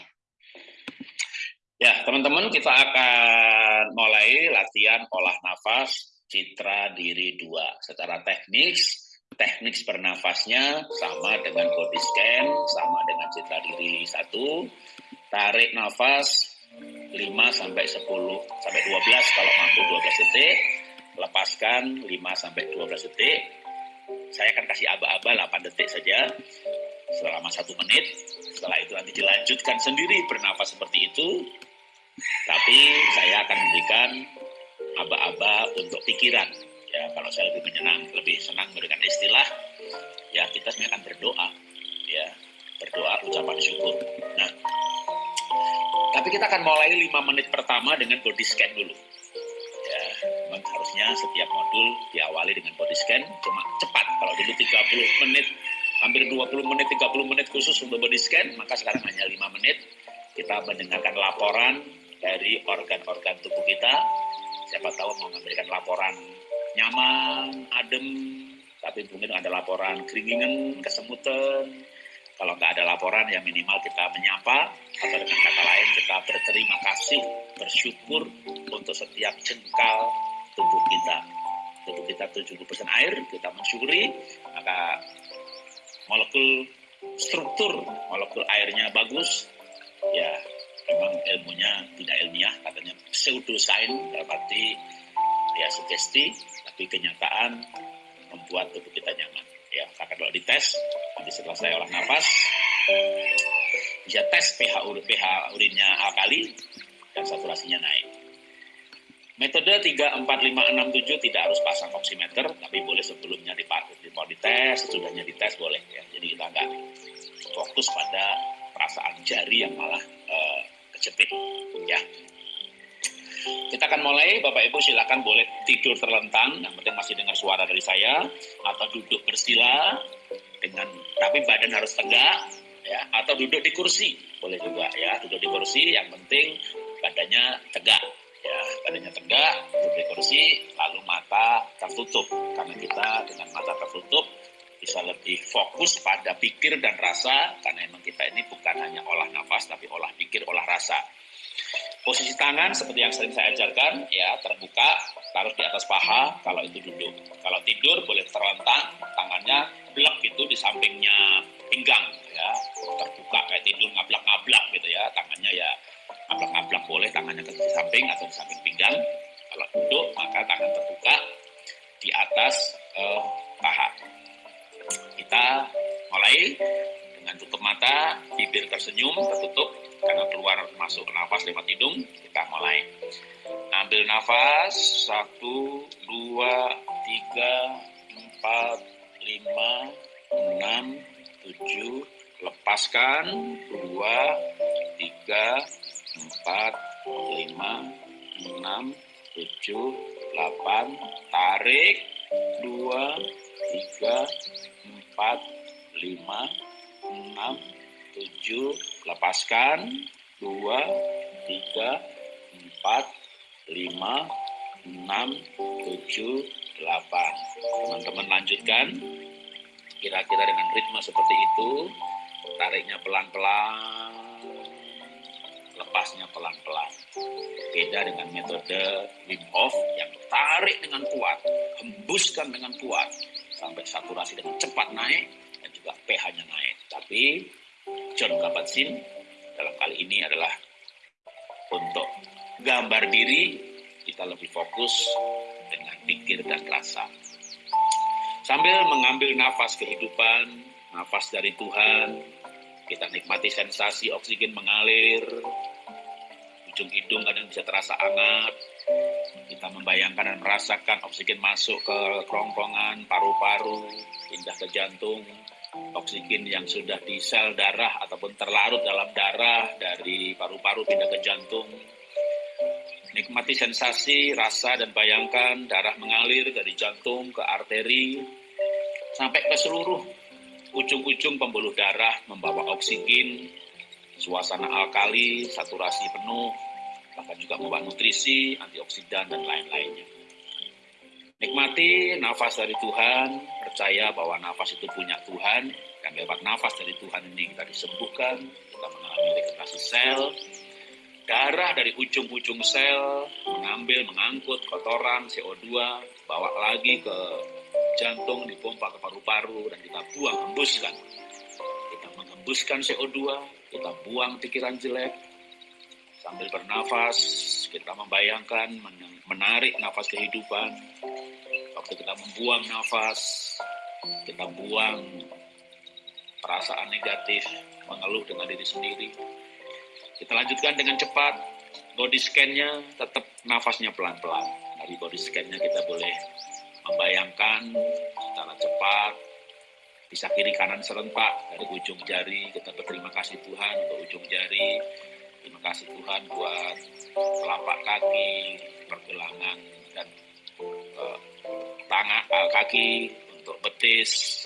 Ya, teman-teman, kita akan mulai latihan olah nafas citra diri dua. Secara teknis, teknik bernafasnya sama dengan body scan, sama dengan citra diri satu. Tarik nafas 5 sampai 10 sampai 12 kalau mampu 12 detik. Lepaskan 5 sampai 12 detik saya akan kasih aba-aba 8 detik saja selama satu menit. Setelah itu nanti dilanjutkan sendiri bernafas seperti itu. Tapi saya akan memberikan aba-aba untuk pikiran. Ya, kalau saya lebih menyenang, lebih senang memberikan istilah, ya kita sebenarnya akan berdoa. Ya, berdoa ucapan syukur. Nah, tapi kita akan mulai lima menit pertama dengan body scan dulu. Memang harusnya setiap modul diawali dengan body scan cuma cepat. Kalau dulu 30 menit hampir 20 menit 30 menit khusus untuk body scan maka sekarang hanya 5 menit. Kita mendengarkan laporan dari organ-organ tubuh kita. Siapa tahu mau memberikan laporan nyaman adem tapi mungkin ada laporan keringinan kesemutan kalau nggak ada laporan ya minimal kita menyapa. Atau dengan kata lain kita berterima kasih bersyukur untuk setiap jengkal tubuh kita. Tubuh kita 70% air kita mensyukuri. Maka molekul struktur molekul airnya bagus. Ya memang ilmunya tidak ilmiah katanya pseudoscience dalam arti ya sugesti tapi kenyataan membuat tubuh kita nyaman ya maka kalau dites nanti setelah saya olah nafas bisa tes pH urin pH urinnya alkali dan saturasinya naik. Metode 3, 4, 5, 6, 7 tidak harus pasang oximeter, tapi boleh sebelumnya dipakai, mau dites, sesudahnya dites boleh. Ya. Jadi kita nggak fokus pada perasaan jari yang malah uh, kejepit. Ya. Kita akan mulai, Bapak Ibu silakan boleh tidur terlentang, yang penting masih dengar suara dari saya, atau duduk bersila, dengan tapi badan harus tegak, ya. Atau duduk di kursi. Boleh juga ya. Duduk di kursi yang penting badannya tegak ya. Badannya tegak duduk di kursi lalu mata tertutup. Karena kita dengan mata tertutup bisa lebih fokus pada pikir dan rasa. Karena memang kita ini bukan hanya olah nafas tapi olah pikir olah rasa posisi tangan seperti yang sering saya ajarkan ya terbuka taruh di atas paha. Kalau itu duduk kalau tidur boleh terlentang tangannya blok itu di sampingnya pinggang ya. Terbuka kayak tidur ngablak-ngablak gitu ya tangannya ya ngablak-ngablak boleh tangannya ke samping atau di samping pinggang. Kalau duduk maka tangan terbuka di atas uh, paha. Kita mulai dengan tutup mata bibir tersenyum tertutup. Karena keluar masuk nafas lewat hidung kita mulai. Ambil nafas. Satu dua tiga empat lima enam tujuh. Lepaskan. Dua tiga empat lima enam tujuh delapan tarik. Dua tiga empat lima enam tujuh lepaskan. Dua tiga empat lima enam tujuh delapan. Teman-teman lanjutkan. Kira-kira dengan ritme seperti itu tariknya pelan-pelan lepasnya pelan-pelan. Beda dengan metode Wim Hof yang tarik dengan kuat hembuskan dengan kuat sampai saturasi dengan cepat naik juga pH-nya naik. Tapi John Kabat-Zinn dalam kali ini adalah untuk gambar diri kita lebih fokus dengan pikir dan rasa. Sambil mengambil nafas kehidupan, nafas dari Tuhan, kita nikmati sensasi oksigen mengalir, ujung hidung kadang bisa terasa hangat, kita membayangkan dan merasakan oksigen masuk ke kerongkongan, paru-paru, pindah ke jantung, oksigen yang sudah di sel darah ataupun terlarut dalam darah dari paru-paru pindah ke jantung, Nikmati sensasi, rasa, dan bayangkan darah mengalir dari jantung ke arteri sampai ke seluruh ujung-ujung pembuluh darah membawa oksigen, suasana alkali, saturasi penuh, bahkan juga membawa nutrisi, antioksidan, dan lain-lainnya. Nikmati nafas dari Tuhan, percaya bahwa nafas itu punya Tuhan, dan lewat nafas dari Tuhan ini kita disembuhkan, kita mengalami regenerasi sel, darah dari ujung-ujung sel mengambil, mengangkut kotoran CO2, bawa lagi ke jantung, dipompa ke paru-paru, dan kita buang, hembuskan. Kita menghembuskan CO2, kita buang pikiran jelek, sambil bernafas, kita membayangkan, menarik nafas kehidupan. Waktu kita membuang nafas, kita buang perasaan negatif, mengeluh dengan diri sendiri, kita lanjutkan dengan cepat. Body scan-nya tetap nafasnya pelan-pelan. Dari body scan-nya kita boleh membayangkan secara cepat, bisa kiri kanan serentak dari ujung jari. Kita berterima kasih Tuhan untuk ujung jari. Terima kasih Tuhan buat telapak kaki, pergelangan, dan uh, tangan, uh, kaki, untuk betis,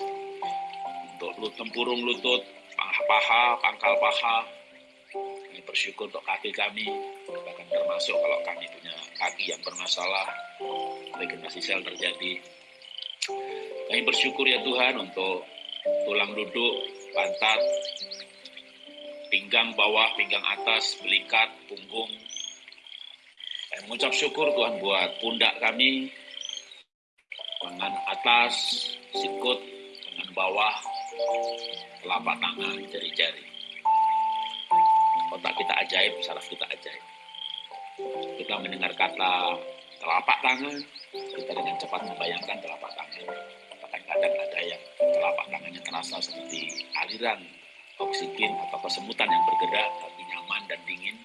untuk tempurung lutut, paha, pangkal paha, kami bersyukur untuk kaki kami, bahkan termasuk kalau kami punya kaki yang bermasalah, regenerasi sel terjadi. Kami bersyukur ya Tuhan untuk tulang duduk, pantat, pinggang bawah, pinggang atas, belikat, punggung. Kami mengucap syukur Tuhan buat pundak kami, lengan atas, sikut, lengan bawah, telapak tangan, jari-jari otak kita ajaib, saraf kita ajaib. Kita mendengar kata telapak tangan, kita dengan cepat membayangkan telapak tangan. Bahkan kadang ada yang telapak tangannya terasa seperti aliran oksigen atau kesemutan yang bergerak, tapi nyaman dan dingin.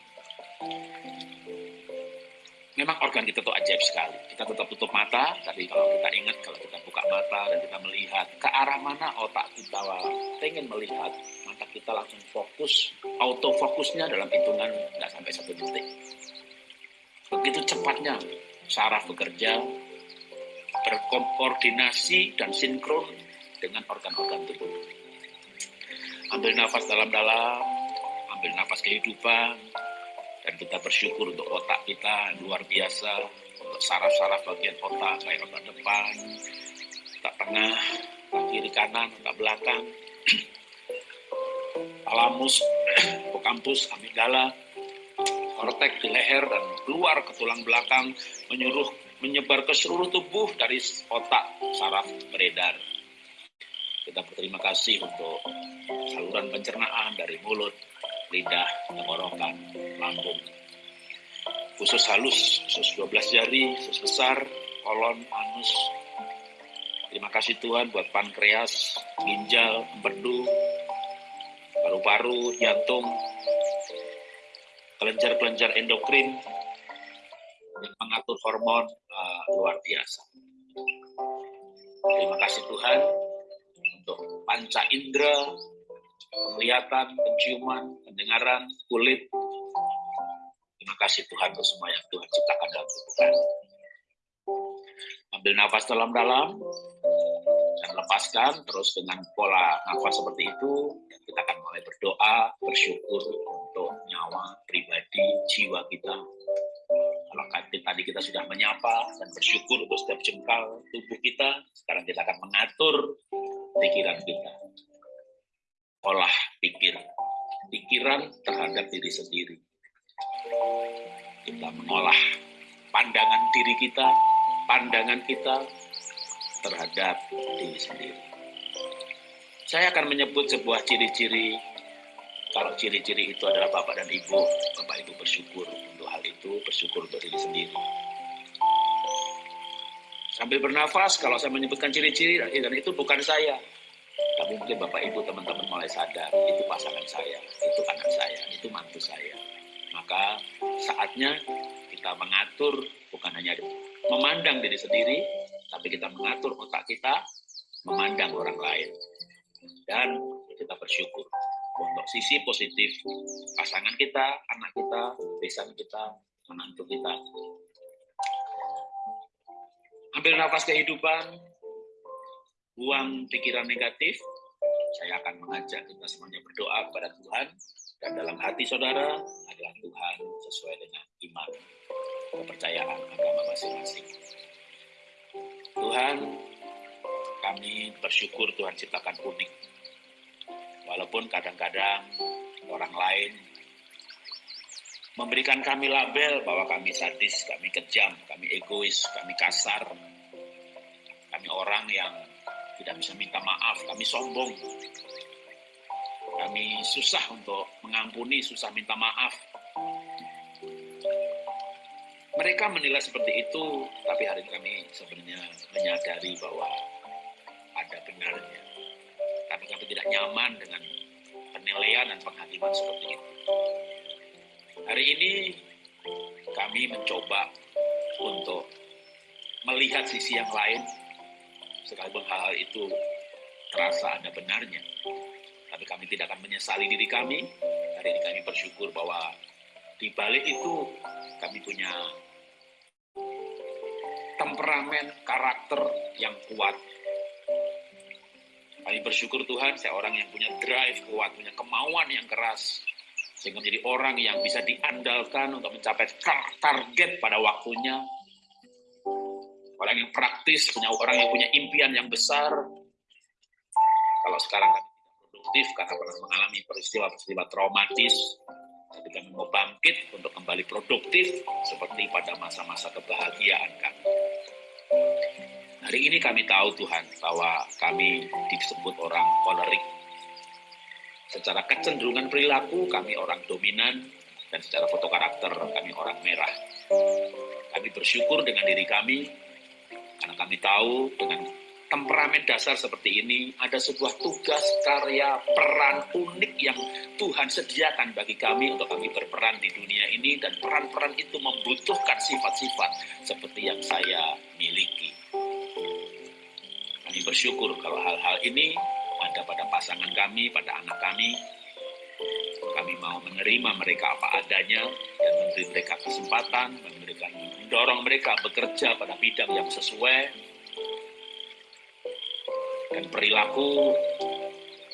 Memang organ kita tuh ajaib sekali. Kita tetap tutup mata, tapi kalau kita ingat, kalau kita buka mata dan kita melihat ke arah mana otak kita pengen melihat, maka kita langsung fokus, autofokusnya dalam hitungan nggak sampai satu detik. Begitu cepatnya saraf bekerja, berkoordinasi dan sinkron dengan organ-organ tubuh. Ambil nafas dalam-dalam, ambil nafas kehidupan, dan kita bersyukur untuk otak kita luar biasa, untuk saraf-saraf bagian otak, kayak otak depan, otak tengah, otak kiri kanan, otak belakang, talamus, hipokampus, amigdala, kortek di leher dan keluar ke tulang belakang menyuruh menyebar ke seluruh tubuh dari otak saraf beredar. Kita berterima kasih untuk saluran pencernaan dari mulut, lidah, tenggorokan, lambung. Khusus halus, khusus 12 jari, khusus besar, kolon, anus. Terima kasih Tuhan buat pankreas, ginjal, empedu, paru-paru, jantung, kelenjar-kelenjar endokrin yang mengatur hormon uh, luar biasa. Terima kasih Tuhan untuk panca indera, penglihatan, penciuman, pendengaran, kulit. Terima kasih Tuhan untuk semua yang Tuhan ciptakan dalam tubuh Ambil nafas dalam-dalam dan lepaskan terus dengan pola nafas seperti itu kita akan mulai berdoa, bersyukur untuk nyawa pribadi, jiwa kita. Kalau tadi kita sudah menyapa dan bersyukur untuk setiap jengkal tubuh kita, sekarang kita akan mengatur pikiran kita. Olah pikir, pikiran terhadap diri sendiri. Kita mengolah pandangan diri kita, pandangan kita terhadap diri sendiri. Saya akan menyebut sebuah ciri-ciri kalau ciri-ciri itu adalah Bapak dan Ibu, Bapak Ibu bersyukur untuk hal itu, bersyukur untuk diri sendiri. Sambil bernafas, kalau saya menyebutkan ciri-ciri, dan itu bukan saya. Tapi mungkin Bapak Ibu, teman-teman mulai sadar, itu pasangan saya, itu anak saya, itu mantu saya. Maka saatnya kita mengatur, bukan hanya memandang diri sendiri, tapi kita mengatur otak kita, memandang orang lain dan kita bersyukur untuk sisi positif pasangan kita, anak kita, besan kita, menantu kita. Ambil nafas kehidupan, buang pikiran negatif. Saya akan mengajak kita semuanya berdoa kepada Tuhan dan dalam hati saudara adalah Tuhan sesuai dengan iman kepercayaan agama masing-masing. Tuhan, kami bersyukur Tuhan ciptakan unik. Walaupun kadang-kadang orang lain memberikan kami label bahwa kami sadis, kami kejam, kami egois, kami kasar, kami orang yang tidak bisa minta maaf, kami sombong, kami susah untuk mengampuni, susah minta maaf. Mereka menilai seperti itu, tapi hari ini kami sebenarnya menyadari bahwa ada benarnya. Tapi kami tidak nyaman dengan penilaian dan penghakiman seperti itu. Hari ini kami mencoba untuk melihat sisi yang lain, sekalipun hal-hal itu terasa ada benarnya. Tapi kami tidak akan menyesali diri kami. Hari ini kami bersyukur bahwa di balik itu kami punya temperamen, karakter yang kuat kami bersyukur Tuhan, saya orang yang punya drive kuat, punya kemauan yang keras. Sehingga menjadi orang yang bisa diandalkan untuk mencapai target pada waktunya. Orang yang praktis, punya orang yang punya impian yang besar. Kalau sekarang tidak produktif karena pernah mengalami peristiwa-peristiwa traumatis, kami mau bangkit untuk kembali produktif seperti pada masa-masa kebahagiaan kami. Hari ini kami tahu Tuhan bahwa kami disebut orang kolerik. Secara kecenderungan perilaku kami orang dominan dan secara foto karakter kami orang merah. Kami bersyukur dengan diri kami karena kami tahu dengan temperamen dasar seperti ini ada sebuah tugas karya peran unik yang Tuhan sediakan bagi kami untuk kami berperan di dunia ini dan peran-peran itu membutuhkan sifat-sifat seperti yang saya miliki. Kami bersyukur kalau hal-hal ini ada pada pasangan kami, pada anak kami. Kami mau menerima mereka apa adanya dan memberi mereka kesempatan, memberikan mendorong mereka bekerja pada bidang yang sesuai dan perilaku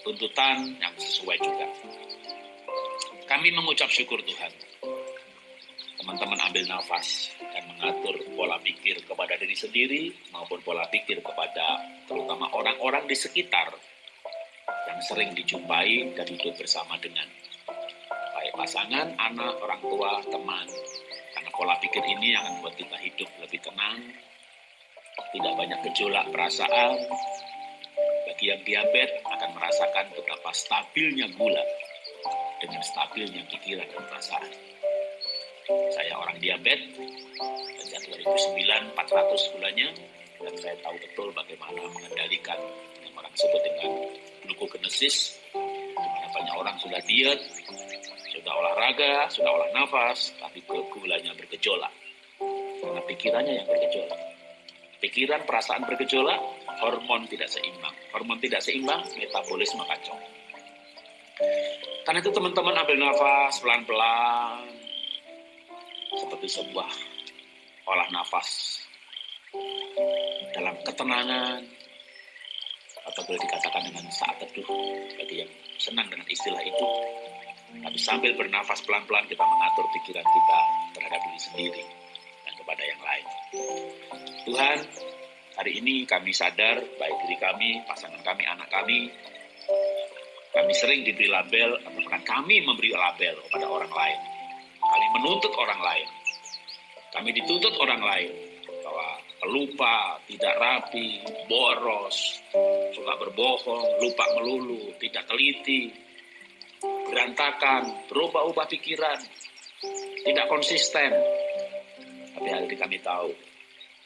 tuntutan yang sesuai juga. Kami mengucap syukur Tuhan. Teman-teman ambil nafas dan mengatur pola pikir kepada diri sendiri maupun pola pikir kepada terutama orang-orang di sekitar yang sering dijumpai dan hidup bersama dengan baik pasangan, anak, orang tua, teman. Karena pola pikir ini yang membuat kita hidup lebih tenang, tidak banyak gejolak perasaan. Bagi yang diabetes akan merasakan betapa stabilnya gula dengan stabilnya pikiran dan perasaan. Saya orang diabetes, sejak 2009 400 gulanya, dan saya tahu betul bagaimana mengendalikan yang orang sebut dengan glukogenesis, di mana banyak orang sudah diet, sudah olahraga, sudah olah nafas, tapi gulanya bergejolak. Karena pikirannya yang bergejolak. Pikiran, perasaan bergejolak, hormon tidak seimbang. Hormon tidak seimbang, metabolisme kacau. Karena itu teman-teman ambil nafas pelan-pelan, seperti sebuah olah nafas dalam ketenangan, atau boleh dikatakan dengan saat teduh bagi yang senang dengan istilah itu. Tapi sambil bernafas pelan-pelan kita mengatur pikiran kita terhadap diri sendiri dan kepada yang lain. Tuhan, hari ini kami sadar, baik diri kami, pasangan kami, anak kami, kami sering diberi label, atau bahkan kami memberi label kepada orang lain. Kami menuntut orang lain. Kami dituntut orang lain bahwa pelupa, tidak rapi, boros, suka berbohong, lupa melulu, tidak teliti, berantakan, berubah-ubah pikiran, tidak konsisten. Tapi hari ini kami tahu,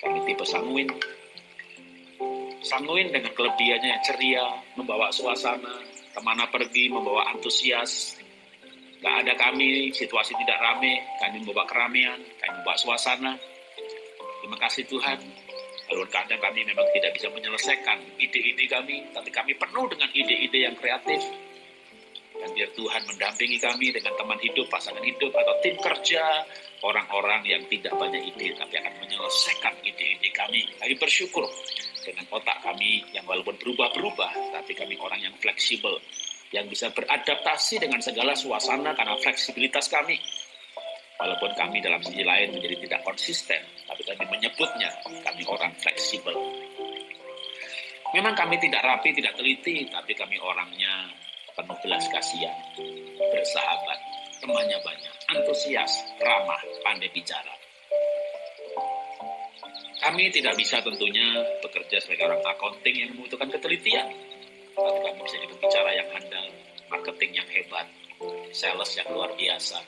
kami tipe sanguin. Sanguin dengan kelebihannya yang ceria, membawa suasana, ke mana pergi, membawa antusias, Gak ada kami, situasi tidak rame, kami membawa keramaian, kami membawa suasana. Terima kasih Tuhan. Walaupun kadang kami memang tidak bisa menyelesaikan ide-ide kami, tapi kami penuh dengan ide-ide yang kreatif. Dan biar Tuhan mendampingi kami dengan teman hidup, pasangan hidup, atau tim kerja, orang-orang yang tidak banyak ide, tapi akan menyelesaikan ide-ide kami. Kami bersyukur dengan otak kami yang walaupun berubah-berubah, tapi kami orang yang fleksibel, yang bisa beradaptasi dengan segala suasana karena fleksibilitas kami. Walaupun kami dalam sisi lain menjadi tidak konsisten, tapi kami menyebutnya kami orang fleksibel. Memang kami tidak rapi, tidak teliti, tapi kami orangnya penuh belas kasihan, bersahabat, temannya banyak, antusias, ramah, pandai bicara. Kami tidak bisa tentunya bekerja sebagai orang accounting yang membutuhkan ketelitian, tapi kami bisa jadi bicara yang handal, marketing yang hebat, sales yang luar biasa,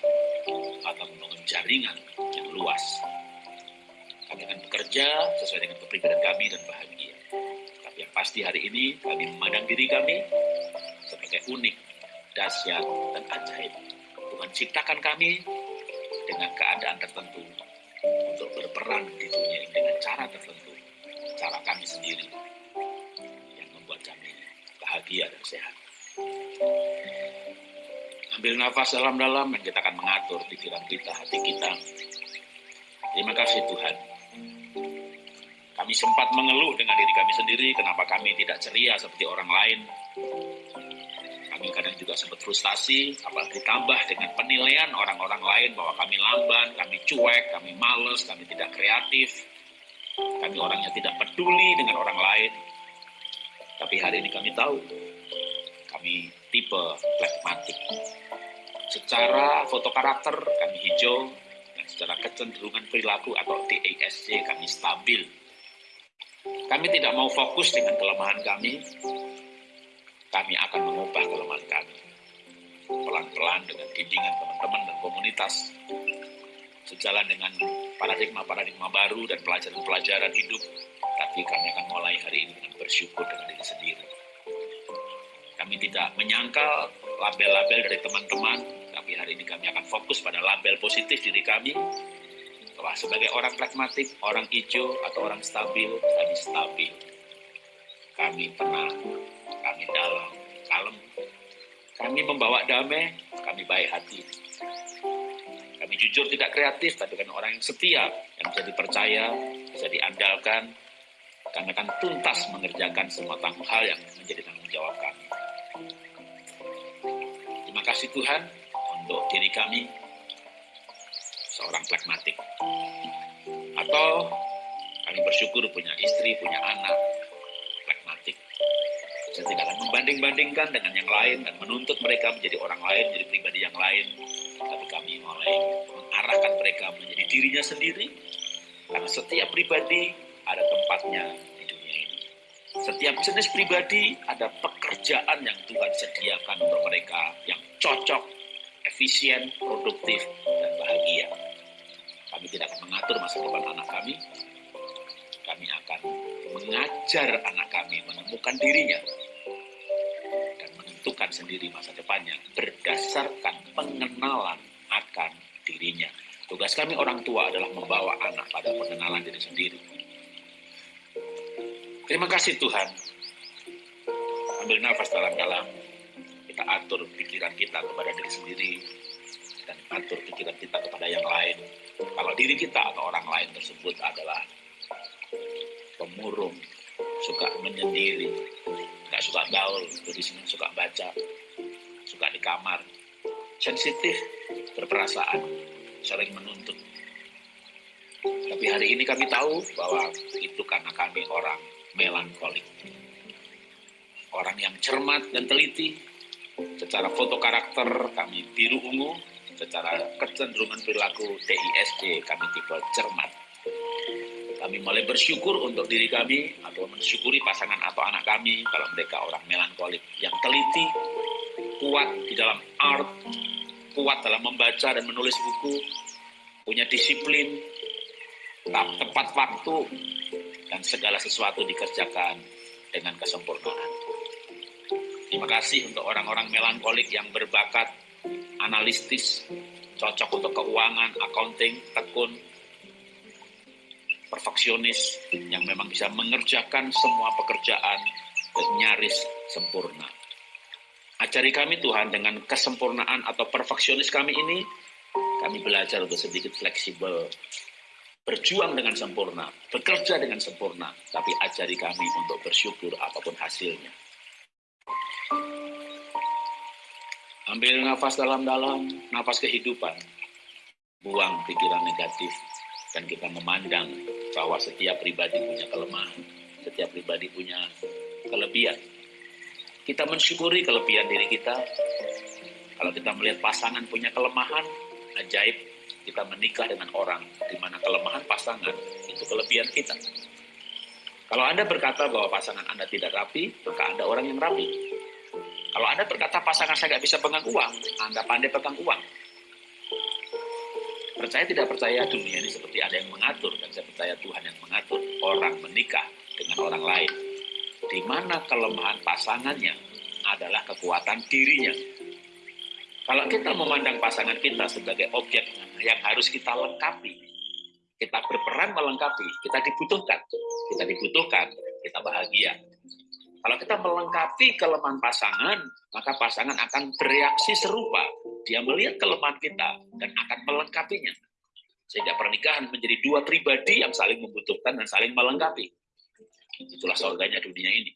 atau membangun jaringan yang luas. Kami akan bekerja sesuai dengan kepribadian kami dan bahagia. Tapi yang pasti hari ini kami memandang diri kami sebagai unik, dahsyat, dan ajaib. Tuhan ciptakan kami dengan keadaan tertentu untuk berperan di dunia ini dengan cara tertentu, cara kami sendiri yang membuat kami bahagia dan sehat. Ambil nafas dalam-dalam dan kita akan mengatur pikiran kita, hati kita. Terima kasih Tuhan. Kami sempat mengeluh dengan diri kami sendiri, kenapa kami tidak ceria seperti orang lain. Kami kadang juga sempat frustasi, apalagi ditambah dengan penilaian orang-orang lain bahwa kami lamban, kami cuek, kami males, kami tidak kreatif. Kami orangnya tidak peduli dengan orang lain, tapi hari ini kami tahu, kami tipe flekmatik. Secara foto karakter kami hijau, dan secara kecenderungan perilaku atau TASC kami stabil. Kami tidak mau fokus dengan kelemahan kami, kami akan mengubah kelemahan kami. Pelan-pelan dengan bimbingan teman-teman dan komunitas, sejalan dengan paradigma-paradigma baru dan pelajaran-pelajaran hidup tapi kami akan mulai hari ini dengan bersyukur dengan diri sendiri. Kami tidak menyangkal label-label dari teman-teman, tapi hari ini kami akan fokus pada label positif diri kami, bahwa sebagai orang pragmatik, orang hijau, atau orang stabil, kami stabil. Kami tenang, kami dalam, kalem. Kami membawa damai, kami baik hati. Kami jujur tidak kreatif, tapi kan orang yang setia, yang bisa dipercaya, bisa diandalkan, kami akan tuntas mengerjakan semua tanggung hal yang menjadi tanggung jawab kami. Kasih Tuhan untuk diri kami seorang pragmatik. Atau kami bersyukur punya istri, punya anak, pragmatik. Saya tidak akan membanding-bandingkan dengan yang lain dan menuntut mereka menjadi orang lain, menjadi pribadi yang lain. Tapi kami mulai mengarahkan mereka menjadi dirinya sendiri. Karena setiap pribadi ada tempatnya. Setiap jenis pribadi ada pekerjaan yang Tuhan sediakan untuk mereka yang cocok, efisien, produktif, dan bahagia. Kami tidak akan mengatur masa depan anak kami, kami akan mengajar anak kami menemukan dirinya dan menentukan sendiri masa depannya berdasarkan pengenalan akan dirinya. Tugas kami orang tua adalah membawa anak pada pengenalan diri sendiri. Terima kasih Tuhan. Ambil nafas dalam-dalam. Kita atur pikiran kita kepada diri sendiri dan atur pikiran kita kepada yang lain. Kalau diri kita atau orang lain tersebut adalah pemurung, suka menyendiri, nggak suka gaul, di sini suka baca, suka di kamar, sensitif, berperasaan, sering menuntut. Tapi hari ini kami tahu bahwa itu karena kami orang melankolik. Orang yang cermat dan teliti, secara foto karakter kami biru ungu, secara kecenderungan perilaku TISD kami tipe cermat kami mulai bersyukur untuk diri kami atau mensyukuri pasangan atau anak kami kalau mereka orang melankolik yang teliti, kuat di dalam art, kuat dalam membaca dan menulis buku, punya disiplin, tepat waktu, dan segala sesuatu dikerjakan dengan kesempurnaan. Terima kasih untuk orang-orang melankolik yang berbakat analistis, cocok untuk keuangan, accounting, tekun, perfeksionis yang memang bisa mengerjakan semua pekerjaan nyaris sempurna. Ajari kami Tuhan dengan kesempurnaan atau perfeksionis kami ini, kami belajar untuk sedikit fleksibel, berjuang dengan sempurna, bekerja dengan sempurna, tapi ajari kami untuk bersyukur apa pun hasilnya. Ambil nafas dalam-dalam, nafas kehidupan, buang pikiran negatif, dan kita memandang bahwa setiap pribadi punya kelemahan, setiap pribadi punya kelebihan. Kita mensyukuri kelebihan diri kita. Kalau kita melihat pasangan punya kelemahan, ajaib kita menikah dengan orang di mana kelemahan pasangan itu kelebihan kita. Kalau Anda berkata bahwa pasangan Anda tidak rapi, maka Anda orang yang rapi. Kalau Anda berkata pasangan saya nggak bisa pegang uang, Anda pandai pegang uang. Percaya tidak percaya dunia ini seperti ada yang mengatur dan saya percaya Tuhan yang mengatur orang menikah dengan orang lain. Di mana kelemahan pasangannya adalah kekuatan dirinya. Kalau kita memandang pasangan kita sebagai objek yang harus kita lengkapi, kita berperan melengkapi, kita dibutuhkan, kita dibutuhkan, kita bahagia. Kalau kita melengkapi kelemahan pasangan, maka pasangan akan bereaksi serupa. Dia melihat kelemahan kita dan akan melengkapinya. Sehingga pernikahan menjadi dua pribadi yang saling membutuhkan dan saling melengkapi. Itulah surganya dunia ini.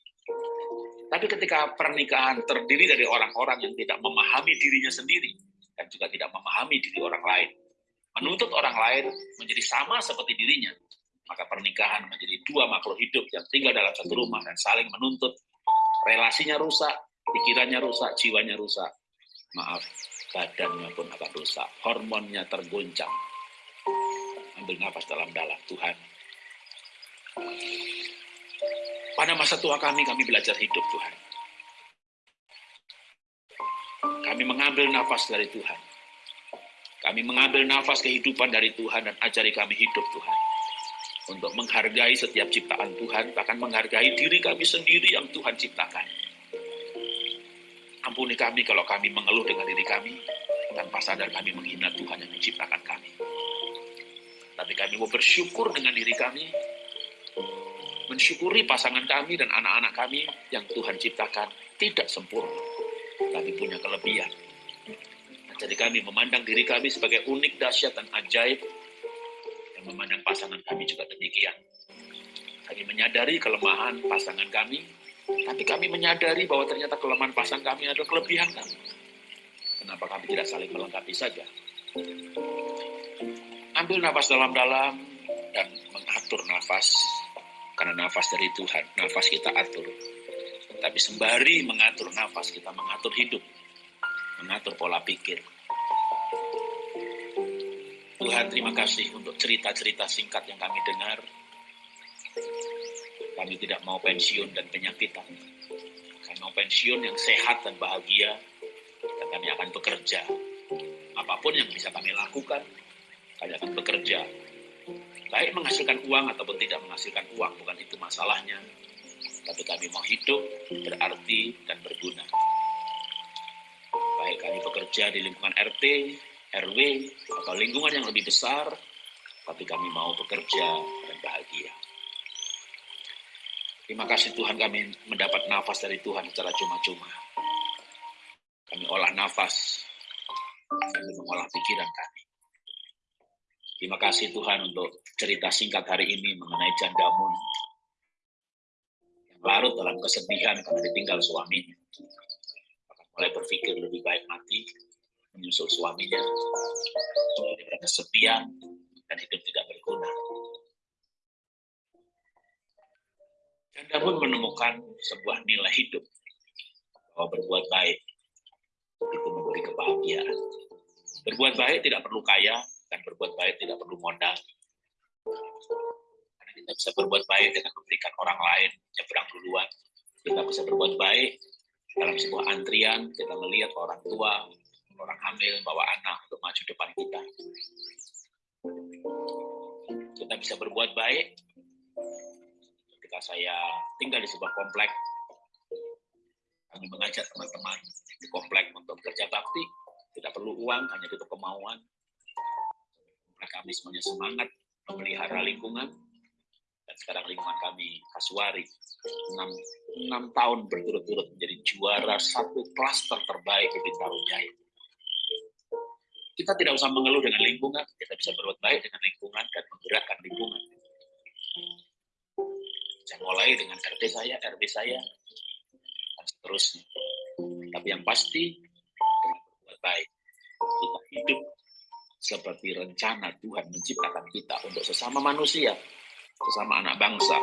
Tapi ketika pernikahan terdiri dari orang-orang yang tidak memahami dirinya sendiri dan juga tidak memahami diri orang lain, menuntut orang lain menjadi sama seperti dirinya, maka pernikahan menjadi dua makhluk hidup yang tinggal dalam satu rumah dan saling menuntut. Relasinya rusak, pikirannya rusak, jiwanya rusak. Maaf, badannya pun akan rusak. Hormonnya tergoncang. Ambil nafas dalam-dalam, Tuhan. Pada masa tua kami, kami belajar hidup, Tuhan. Kami mengambil nafas dari Tuhan. Kami mengambil nafas kehidupan dari Tuhan dan ajari kami hidup, Tuhan untuk menghargai setiap ciptaan Tuhan, bahkan menghargai diri kami sendiri yang Tuhan ciptakan. Ampuni kami kalau kami mengeluh dengan diri kami, tanpa sadar kami menghina Tuhan yang menciptakan kami. Tapi kami mau bersyukur dengan diri kami, mensyukuri pasangan kami dan anak-anak kami yang Tuhan ciptakan tidak sempurna, tapi punya kelebihan. Jadi kami memandang diri kami sebagai unik, dahsyat, dan ajaib, dan memandang pasangan kami juga demikian. Kami menyadari kelemahan pasangan kami, tapi kami menyadari bahwa ternyata kelemahan pasangan kami adalah kelebihan kami. Kenapa kami tidak saling melengkapi saja? Ambil nafas dalam-dalam dan mengatur nafas. Karena nafas dari Tuhan, nafas kita atur. Tapi sembari mengatur nafas, kita mengatur hidup. Mengatur pola pikir. Tuhan terima kasih untuk cerita-cerita singkat yang kami dengar. Kami tidak mau pensiun dan penyakitan. Kami mau pensiun yang sehat dan bahagia. Dan kami akan bekerja. Apa pun yang bisa kami lakukan, kami akan bekerja. Baik menghasilkan uang ataupun tidak menghasilkan uang, bukan itu masalahnya. Tapi kami mau hidup berarti dan berguna. Baik kami bekerja di lingkungan RT, RW, atau lingkungan yang lebih besar, tapi kami mau bekerja dan bahagia. Terima kasih Tuhan kami mendapat nafas dari Tuhan secara cuma-cuma. Kami olah nafas, kami mengolah pikiran kami. Terima kasih Tuhan untuk cerita singkat hari ini mengenai Jandamun yang larut dalam kesedihan karena ditinggal suaminya. mulai berpikir lebih baik mati, menyusul suaminya, daripada kesepian dan hidup tidak berguna. Jandamun menemukan sebuah nilai hidup bahwa berbuat baik itu memberi kebahagiaan. Berbuat baik tidak perlu kaya, dan berbuat baik tidak perlu modal. Karena kita bisa berbuat baik dengan memberikan orang lain nyebrang duluan. Kita bisa berbuat baik dalam sebuah antrian, kita melihat orang tua, orang hamil, bawa anak untuk maju depan kita. Kita bisa berbuat baik ketika saya tinggal di sebuah komplek, kami mengajak teman-teman di komplek untuk kerja bakti, tidak perlu uang, hanya butuh kemauan, kami semuanya semangat memelihara lingkungan dan sekarang lingkungan kami Kasuari 6, 6 tahun berturut-turut menjadi juara satu klaster terbaik di Bintaro Jaya. Kita tidak usah mengeluh dengan lingkungan, kita bisa berbuat baik dengan lingkungan dan menggerakkan lingkungan. Saya mulai dengan RT saya, RW saya, dan seterusnya. Tapi yang pasti, berbuat baik. Kita hidup seperti rencana Tuhan menciptakan kita untuk sesama manusia, sesama anak bangsa,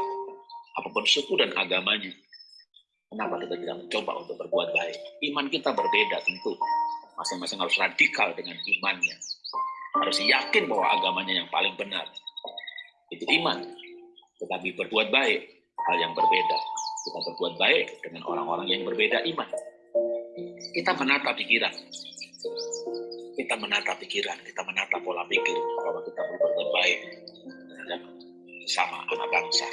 apa pun suku dan agamanya. Kenapa kita tidak mencoba untuk berbuat baik? Iman kita berbeda tentu. Masing-masing harus radikal dengan imannya. Harus yakin bahwa agamanya yang paling benar. Itu iman. Tetapi berbuat baik, hal yang berbeda. Kita berbuat baik dengan orang-orang yang berbeda iman. Kita menata pikiran kita menata pikiran, kita menata pola pikir bahwa kita berbuat baik terhadap sama anak bangsa.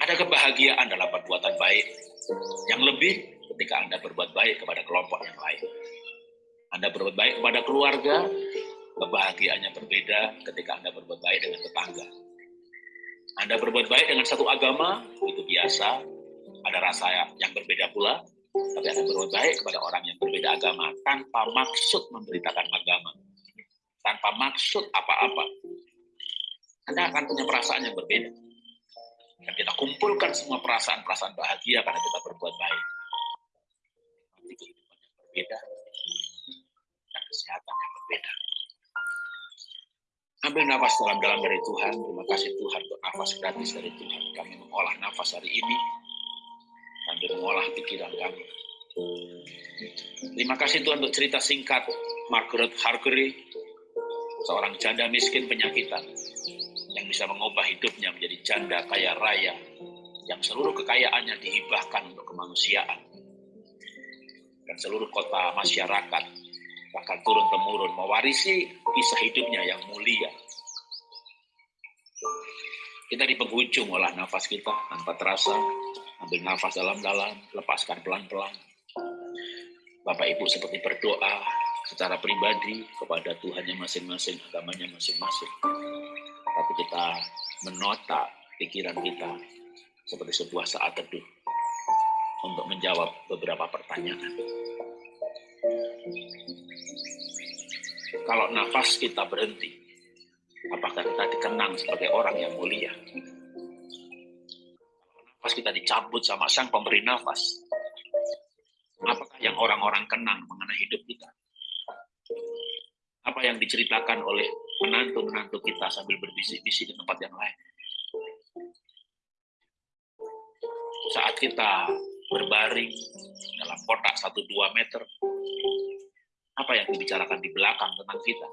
Ada kebahagiaan dalam perbuatan baik yang lebih ketika Anda berbuat baik kepada kelompok yang lain. Anda berbuat baik kepada keluarga, kebahagiaannya berbeda ketika Anda berbuat baik dengan tetangga. Anda berbuat baik dengan satu agama, itu biasa, ada rasa yang berbeda pula, tapi akan berbuat baik kepada orang yang berbeda agama tanpa maksud memberitakan agama, tanpa maksud apa-apa. Anda akan punya perasaan yang berbeda. Dan kita kumpulkan semua perasaan-perasaan bahagia karena kita berbuat baik. Nanti kehidupan yang berbeda dan kesehatan yang berbeda. Ambil nafas dalam-dalam dari Tuhan. Terima kasih Tuhan untuk nafas gratis dari Tuhan. Kami mengolah nafas hari ini sambil mengolah pikiran kami. Terima kasih Tuhan untuk cerita singkat Margaret Hargery, seorang janda miskin penyakitan yang bisa mengubah hidupnya menjadi janda kaya raya yang seluruh kekayaannya dihibahkan untuk kemanusiaan dan seluruh kota masyarakat bahkan turun temurun mewarisi kisah hidupnya yang mulia. Kita di penghujung olah nafas kita tanpa terasa Ambil nafas dalam-dalam, lepaskan pelan-pelan. Bapak Ibu seperti berdoa secara pribadi kepada Tuhannya masing-masing, agamanya masing-masing. Tapi kita menota pikiran kita seperti sebuah saat teduh untuk menjawab beberapa pertanyaan. Kalau nafas kita berhenti, apakah kita dikenang sebagai orang yang mulia? Pas kita dicabut sama sang pemberi nafas. Apakah yang orang-orang kenang mengenai hidup kita? Apa yang diceritakan oleh menantu-menantu kita sambil berbisik-bisik di tempat yang lain? Saat kita berbaring dalam kotak 1-2 meter, apa yang dibicarakan di belakang tentang kita?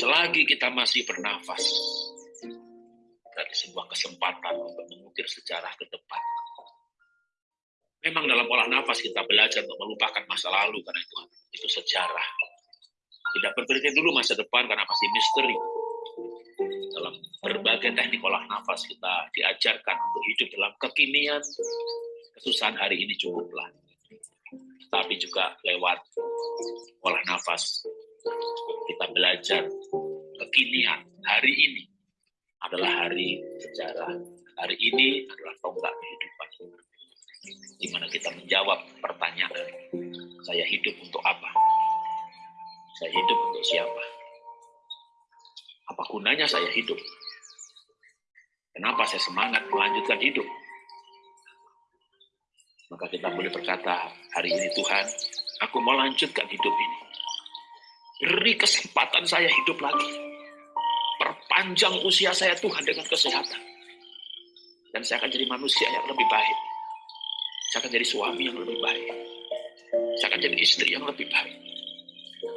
Selagi kita masih bernafas, kesempatan untuk mengukir sejarah ke depan. Memang dalam olah nafas kita belajar untuk melupakan masa lalu karena itu itu sejarah. Tidak berpikir dulu masa depan karena masih misteri. Dalam berbagai teknik olah nafas kita diajarkan untuk hidup dalam kekinian. Kesusahan hari ini cukuplah. Tapi juga lewat olah nafas kita belajar kekinian hari ini adalah hari sejarah. Hari ini adalah tonggak kehidupan. Di mana kita menjawab pertanyaan, saya hidup untuk apa? Saya hidup untuk siapa? Apa gunanya saya hidup? Kenapa saya semangat melanjutkan hidup? Maka kita boleh berkata, hari ini Tuhan, aku mau lanjutkan hidup ini Beri kesempatan saya hidup lagi. Perpanjang usia saya Tuhan dengan kesehatan. Dan saya akan jadi manusia yang lebih baik. Saya akan jadi suami yang lebih baik. Saya akan jadi istri yang lebih baik.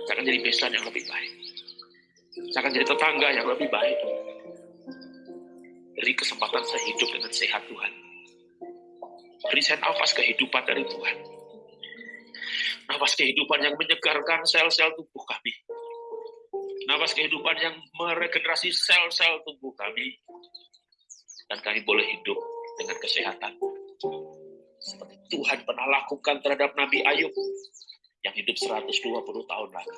Saya akan jadi besan yang lebih baik. Saya akan jadi tetangga yang lebih baik. Beri kesempatan saya hidup dengan sehat Tuhan. Beri saya nafas kehidupan dari Tuhan Nafas kehidupan yang menyegarkan sel-sel tubuh kami. Nafas kehidupan yang meregenerasi sel-sel tubuh kami. Dan kami boleh hidup dengan kesehatan. Seperti Tuhan pernah lakukan terhadap Nabi Ayub yang hidup 120 tahun lagi.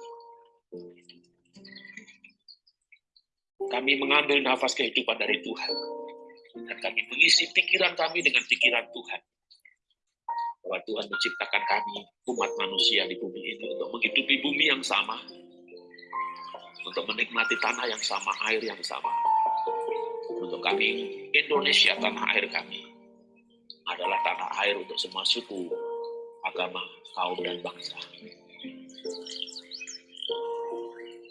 Kami mengambil nafas kehidupan dari Tuhan. Dan kami mengisi pikiran kami dengan pikiran Tuhan bahwa Tuhan menciptakan kami, umat manusia di bumi ini, untuk menghidupi bumi yang sama, untuk menikmati tanah yang sama, air yang sama. Untuk kami, Indonesia, tanah air kami, adalah tanah air untuk semua suku, agama, kaum, dan bangsa.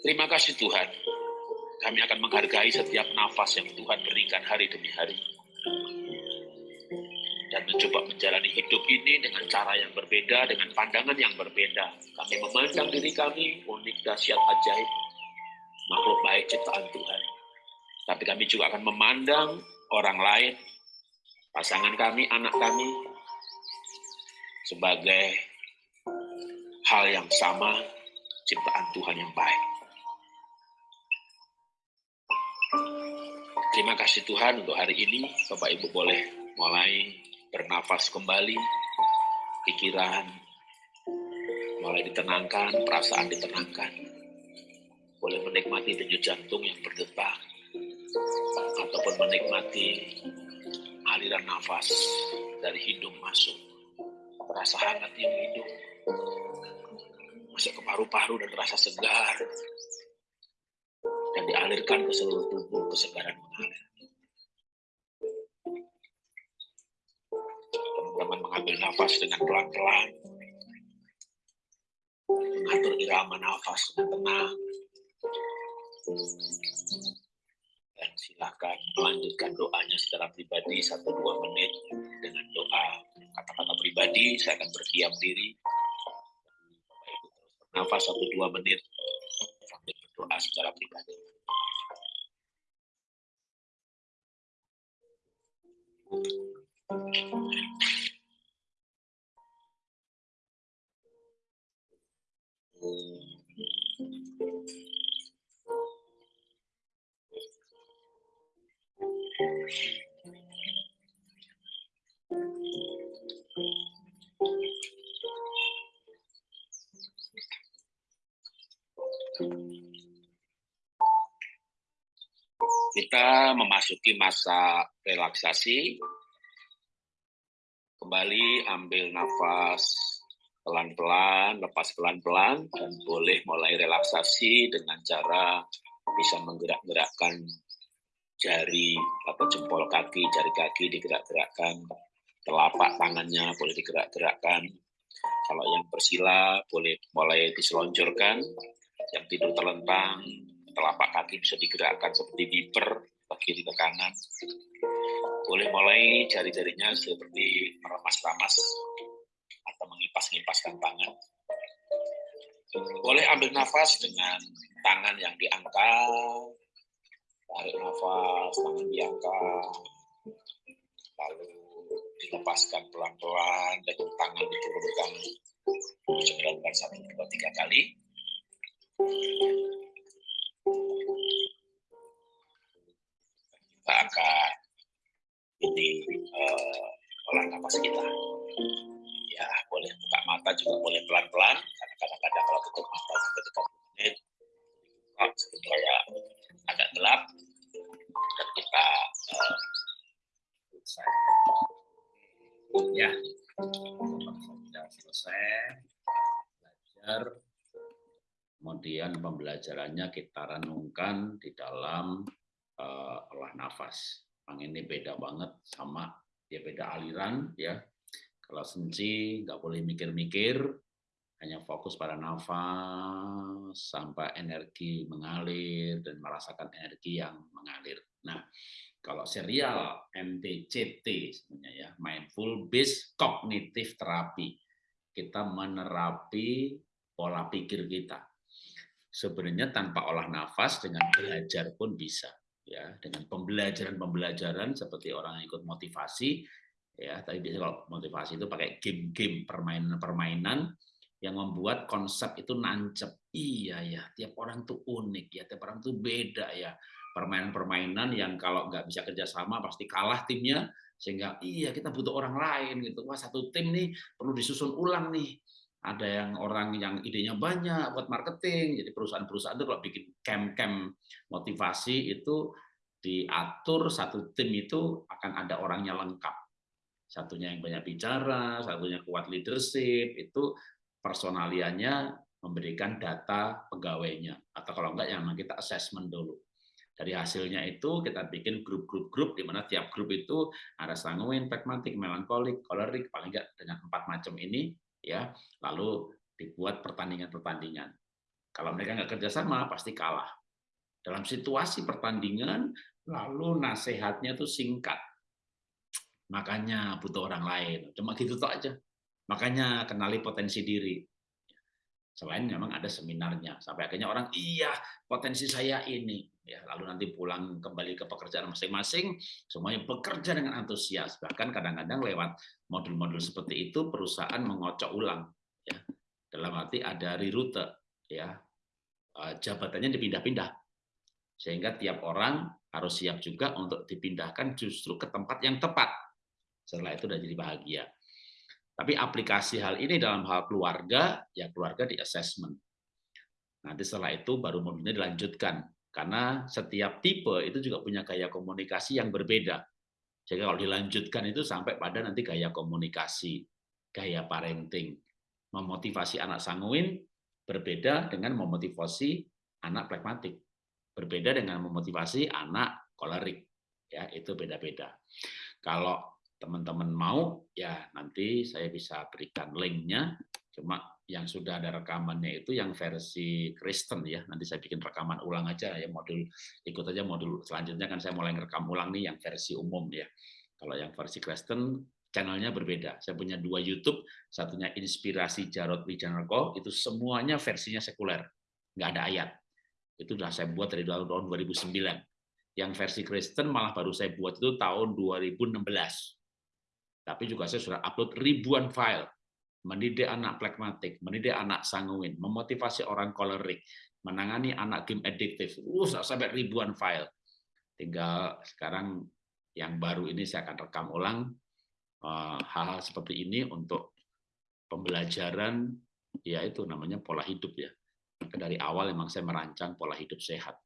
Terima kasih Tuhan. Kami akan menghargai setiap nafas yang Tuhan berikan hari demi hari dan mencoba menjalani hidup ini dengan cara yang berbeda, dengan pandangan yang berbeda. Kami memandang diri kami unik, dahsyat, ajaib, makhluk baik ciptaan Tuhan. Tapi kami juga akan memandang orang lain, pasangan kami, anak kami, sebagai hal yang sama, ciptaan Tuhan yang baik. Terima kasih Tuhan untuk hari ini. Bapak Ibu boleh mulai bernafas kembali, pikiran mulai ditenangkan, perasaan ditenangkan. Boleh menikmati denyut jantung yang berdetak, ataupun menikmati aliran nafas dari hidung masuk. Rasa hangat yang hidup, masuk ke paru-paru dan rasa segar, dan dialirkan ke seluruh tubuh, kesegaran mengalir. teman mengambil nafas dengan pelan-pelan, mengatur irama nafas dengan tenang, dan silakan melanjutkan doanya secara pribadi satu dua menit dengan doa kata-kata pribadi. Saya akan berdiam diri, nafas satu dua menit sambil berdoa secara pribadi. Thank you. Kita memasuki masa relaksasi. Kembali ambil nafas pelan-pelan, lepas pelan-pelan, dan boleh mulai relaksasi dengan cara bisa menggerak-gerakkan jari atau jempol kaki, jari kaki digerak-gerakkan, telapak tangannya boleh digerak-gerakkan. Kalau yang bersila boleh mulai diseluncurkan, yang tidur terlentang, telapak kaki bisa digerakkan seperti viper, bagi kiri ke kanan. Boleh mulai jari-jarinya seperti meremas-ramas atau mengipas-ngipaskan tangan. Boleh ambil nafas dengan tangan yang diangkat, tarik nafas, tangan diangkat, lalu dilepaskan pelan-pelan dengan tangan diturunkan. Dilakukan satu dua tiga kali. Kita akan ini uh, olah nafas kita. Ya boleh buka mata juga boleh pelan-pelan. Karena kadang-kadang kalau tutup mata ketika menit kayak agak gelap dan kita uh, ya. Sudah selesai belajar kemudian pembelajarannya kita renungkan di dalam uh, olah nafas. Yang ini beda banget sama dia beda aliran ya. Kalau senci nggak boleh mikir-mikir hanya fokus pada nafas sampai energi mengalir dan merasakan energi yang mengalir. Nah, kalau serial MTCT sebenarnya ya, Mindful Based Cognitive Therapy. Kita menerapi pola pikir kita. Sebenarnya tanpa olah nafas dengan belajar pun bisa ya, dengan pembelajaran-pembelajaran seperti orang yang ikut motivasi ya, tapi biasanya kalau motivasi itu pakai game-game permainan-permainan yang membuat konsep itu nancep. Iya ya, tiap orang tuh unik ya, tiap orang tuh beda ya. Permainan-permainan yang kalau nggak bisa kerjasama pasti kalah timnya sehingga iya kita butuh orang lain gitu. Wah satu tim nih perlu disusun ulang nih. Ada yang orang yang idenya banyak buat marketing jadi perusahaan-perusahaan itu kalau bikin camp-camp motivasi itu diatur satu tim itu akan ada orangnya lengkap. Satunya yang banyak bicara satunya kuat leadership itu personaliannya memberikan data pegawainya atau kalau enggak yang kita assessment dulu dari hasilnya itu kita bikin grup-grup-grup di mana tiap grup itu ada sanguin, pragmatik, melankolik, kolerik, paling enggak dengan empat macam ini ya. Lalu dibuat pertandingan-pertandingan. Kalau mereka nggak kerjasama pasti kalah. Dalam situasi pertandingan, lalu nasihatnya itu singkat. Makanya butuh orang lain. Cuma gitu tuh aja. Makanya kenali potensi diri. Selain memang ada seminarnya. Sampai akhirnya orang, iya potensi saya ini. Ya lalu nanti pulang kembali ke pekerjaan masing-masing semuanya bekerja dengan antusias. Bahkan kadang-kadang lewat modul-modul seperti itu perusahaan mengocok ulang ya. Dalam arti ada reroute ya. Eh, jabatannya dipindah-pindah. Sehingga tiap orang harus siap juga untuk dipindahkan justru ke tempat yang tepat. Setelah itu sudah jadi bahagia tapi aplikasi hal ini dalam hal keluarga ya keluarga di assessment. Nanti setelah itu baru modulnya dilanjutkan. Karena setiap tipe itu juga punya gaya komunikasi yang berbeda. Jadi kalau dilanjutkan itu sampai pada nanti gaya komunikasi, gaya parenting, memotivasi anak sanguin berbeda dengan memotivasi anak pragmatik, berbeda dengan memotivasi anak kolerik, ya itu beda-beda. Kalau teman-teman mau, ya nanti saya bisa berikan linknya. Cuma yang sudah ada rekamannya itu yang versi Kristen ya. Nanti saya bikin rekaman ulang aja ya modul ikut aja modul selanjutnya kan saya mulai ngerekam ulang nih yang versi umum ya. Kalau yang versi Kristen channelnya berbeda. Saya punya dua YouTube, satunya Inspirasi Jarod Wijanarko, itu semuanya versinya sekuler, nggak ada ayat. Itu sudah saya buat dari tahun 2009. Yang versi Kristen malah baru saya buat itu tahun 2016. Tapi juga saya sudah upload ribuan file mendidik anak plekmatik, mendidik anak sanguin, memotivasi orang kolerik, menangani anak game addiktif, uh, sampai ribuan file. Tinggal sekarang yang baru ini saya akan rekam ulang eh, hal-hal seperti ini untuk pembelajaran, ya itu namanya pola hidup ya. Dari awal memang saya merancang pola hidup sehat.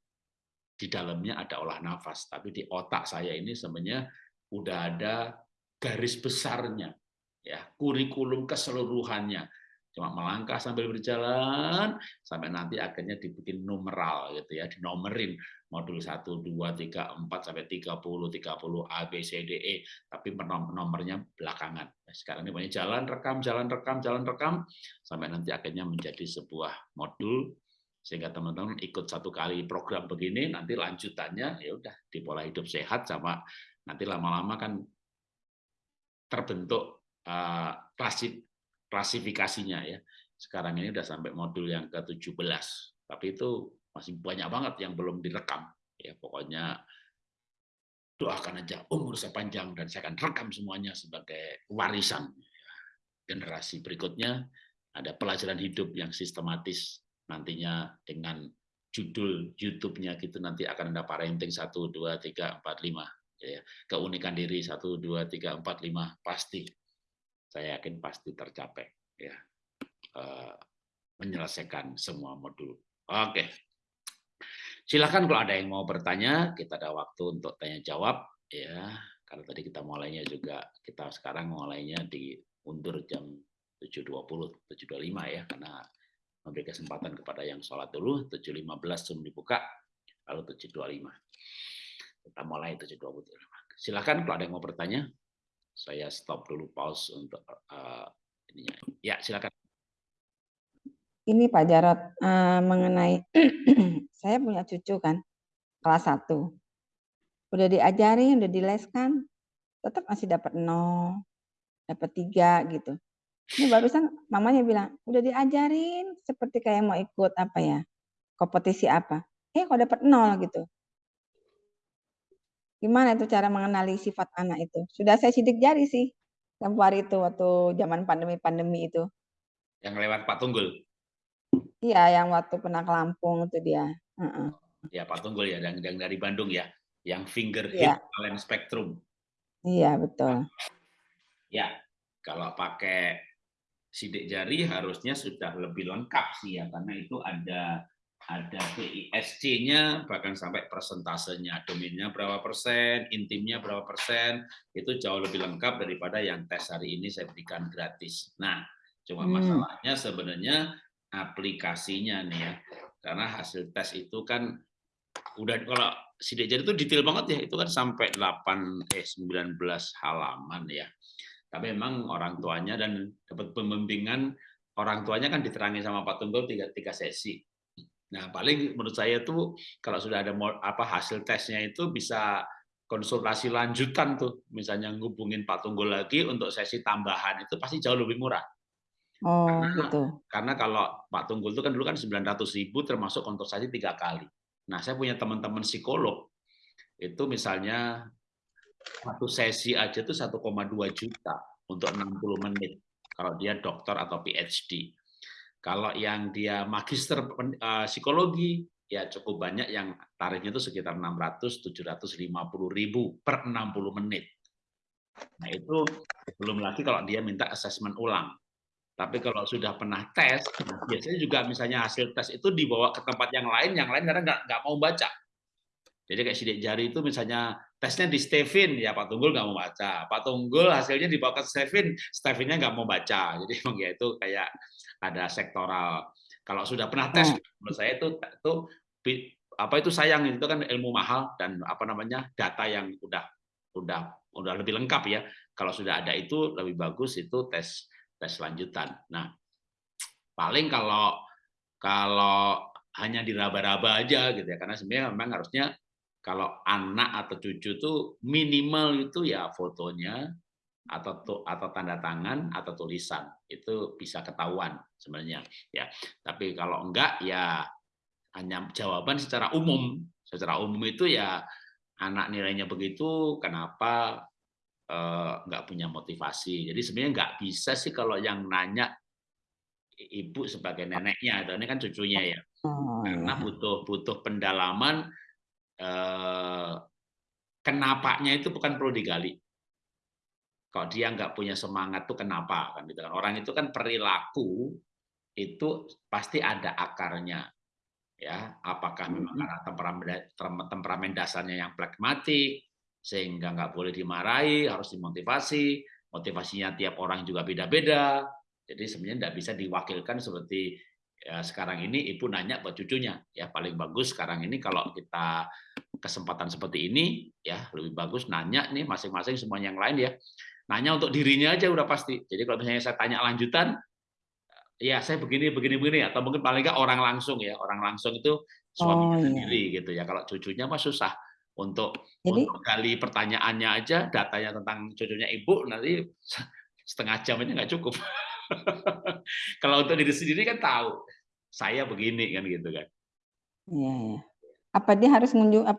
Di dalamnya ada olah nafas, tapi di otak saya ini sebenarnya udah ada garis besarnya ya kurikulum keseluruhannya. cuma melangkah sambil berjalan sampai nanti akhirnya dibikin numeral gitu ya, dinomerin modul 1 2 3 4 sampai 30 30 A B C D E tapi nomornya belakangan. Nah, sekarang ini banyak jalan rekam jalan rekam jalan rekam sampai nanti akhirnya menjadi sebuah modul sehingga teman-teman ikut satu kali program begini nanti lanjutannya ya udah di pola hidup sehat sama nanti lama-lama kan terbentuk uh, klasik klasifikasinya ya. Sekarang ini sudah sampai modul yang ke-17. Tapi itu masih banyak banget yang belum direkam. Ya, pokoknya doakan aja umur saya panjang dan saya akan rekam semuanya sebagai warisan generasi berikutnya ada pelajaran hidup yang sistematis nantinya dengan judul YouTube-nya gitu nanti akan ada parenting 1 2 3 4 5 ya keunikan diri 1 2 3 4 5 pasti saya yakin pasti tercapai ya uh, menyelesaikan semua modul. Oke. Silakan kalau ada yang mau bertanya, kita ada waktu untuk tanya jawab ya. Karena tadi kita mulainya juga kita sekarang mulainya diundur jam 7.20, 7.25 ya karena memberi kesempatan kepada yang sholat dulu 7.15 sebelum dibuka lalu 7.25. Kita mulai 7.25. Silakan kalau ada yang mau bertanya saya stop dulu pause untuk uh, ininya. Ya, silakan. Ini Pak Jarot uh, mengenai saya punya cucu kan kelas 1. Udah diajari, udah dileskan, tetap masih dapat nol, dapat tiga gitu. Ini barusan mamanya bilang, udah diajarin seperti kayak mau ikut apa ya, kompetisi apa. Eh kok dapat nol gitu. Gimana itu cara mengenali sifat anak itu? Sudah saya sidik jari sih tempo hari itu waktu zaman pandemi-pandemi itu. Yang lewat Pak Tunggul? Iya, yang waktu pernah ke Lampung itu dia. Uh -uh. Ya Pak Tunggul ya, yang, yang dari Bandung ya, yang finger iya. hit talent spectrum. Iya betul. Ya, kalau pakai sidik jari harusnya sudah lebih lengkap sih ya, karena itu ada ada PISC-nya, bahkan sampai persentasenya, domainnya berapa persen, intimnya berapa persen, itu jauh lebih lengkap daripada yang tes hari ini saya berikan gratis. Nah, cuma hmm. masalahnya sebenarnya aplikasinya nih ya, karena hasil tes itu kan udah kalau sidik jari itu detail banget ya, itu kan sampai 8 eh 19 halaman ya. Tapi memang orang tuanya dan dapat pembimbingan orang tuanya kan diterangi sama Pak Tunggul tiga, tiga sesi Nah, paling menurut saya tuh kalau sudah ada apa hasil tesnya itu bisa konsultasi lanjutan tuh, misalnya ngubungin Pak Tunggul lagi untuk sesi tambahan itu pasti jauh lebih murah. Oh, karena, gitu. Karena kalau Pak Tunggul itu kan dulu kan 900 ribu termasuk konsultasi tiga kali. Nah, saya punya teman-teman psikolog itu misalnya satu sesi aja tuh 1,2 juta untuk 60 menit kalau dia dokter atau PhD. Kalau yang dia magister uh, psikologi, ya cukup banyak yang tarifnya itu sekitar 600 750 ribu per 60 menit. Nah itu belum lagi kalau dia minta asesmen ulang. Tapi kalau sudah pernah tes, nah biasanya juga misalnya hasil tes itu dibawa ke tempat yang lain, yang lain karena nggak nggak mau baca. Jadi kayak sidik jari itu misalnya tesnya di Stevin, ya Pak Tunggul nggak mau baca. Pak Tunggul hasilnya dibawa ke Stevin, Stevinnya nggak mau baca. Jadi emang ya itu kayak ada sektoral. Kalau sudah pernah tes, hmm. menurut saya itu itu apa itu sayang itu kan ilmu mahal dan apa namanya data yang udah udah udah lebih lengkap ya. Kalau sudah ada itu lebih bagus itu tes tes lanjutan. Nah, paling kalau kalau hanya diraba-raba aja gitu ya karena sebenarnya memang harusnya kalau anak atau cucu tuh minimal itu ya fotonya atau atau tanda tangan atau tulisan. Itu bisa ketahuan sebenarnya ya. Tapi kalau enggak ya hanya jawaban secara umum. Secara umum itu ya anak nilainya begitu kenapa eh, enggak punya motivasi. Jadi sebenarnya enggak bisa sih kalau yang nanya ibu sebagai neneknya. Atau ini kan cucunya ya. Oh, karena iya. butuh butuh pendalaman eh, kenapanya itu bukan perlu digali kalau dia nggak punya semangat tuh kenapa kan gitu kan orang itu kan perilaku itu pasti ada akarnya ya apakah memang karena temperamen temperamen dasarnya yang pragmatik sehingga nggak boleh dimarahi harus dimotivasi motivasinya tiap orang juga beda-beda Jadi sebenarnya tidak bisa diwakilkan seperti ya, sekarang ini ibu nanya buat cucunya. Ya paling bagus sekarang ini kalau kita kesempatan seperti ini ya lebih bagus nanya nih masing-masing semua yang lain ya. Nanya untuk dirinya aja udah pasti. Jadi kalau misalnya saya tanya lanjutan ya saya begini begini begini atau mungkin paling nggak orang langsung ya orang langsung itu suami Oh, iya. sendiri gitu ya kalau cucunya mah susah untuk Jadi untuk gali pertanyaannya aja datanya tentang cucunya ibu nanti setengah jam aja nggak cukup kalau untuk diri sendiri kan tahu saya begini kan gitu kan iya ya. Apa dia harus ngunjung apa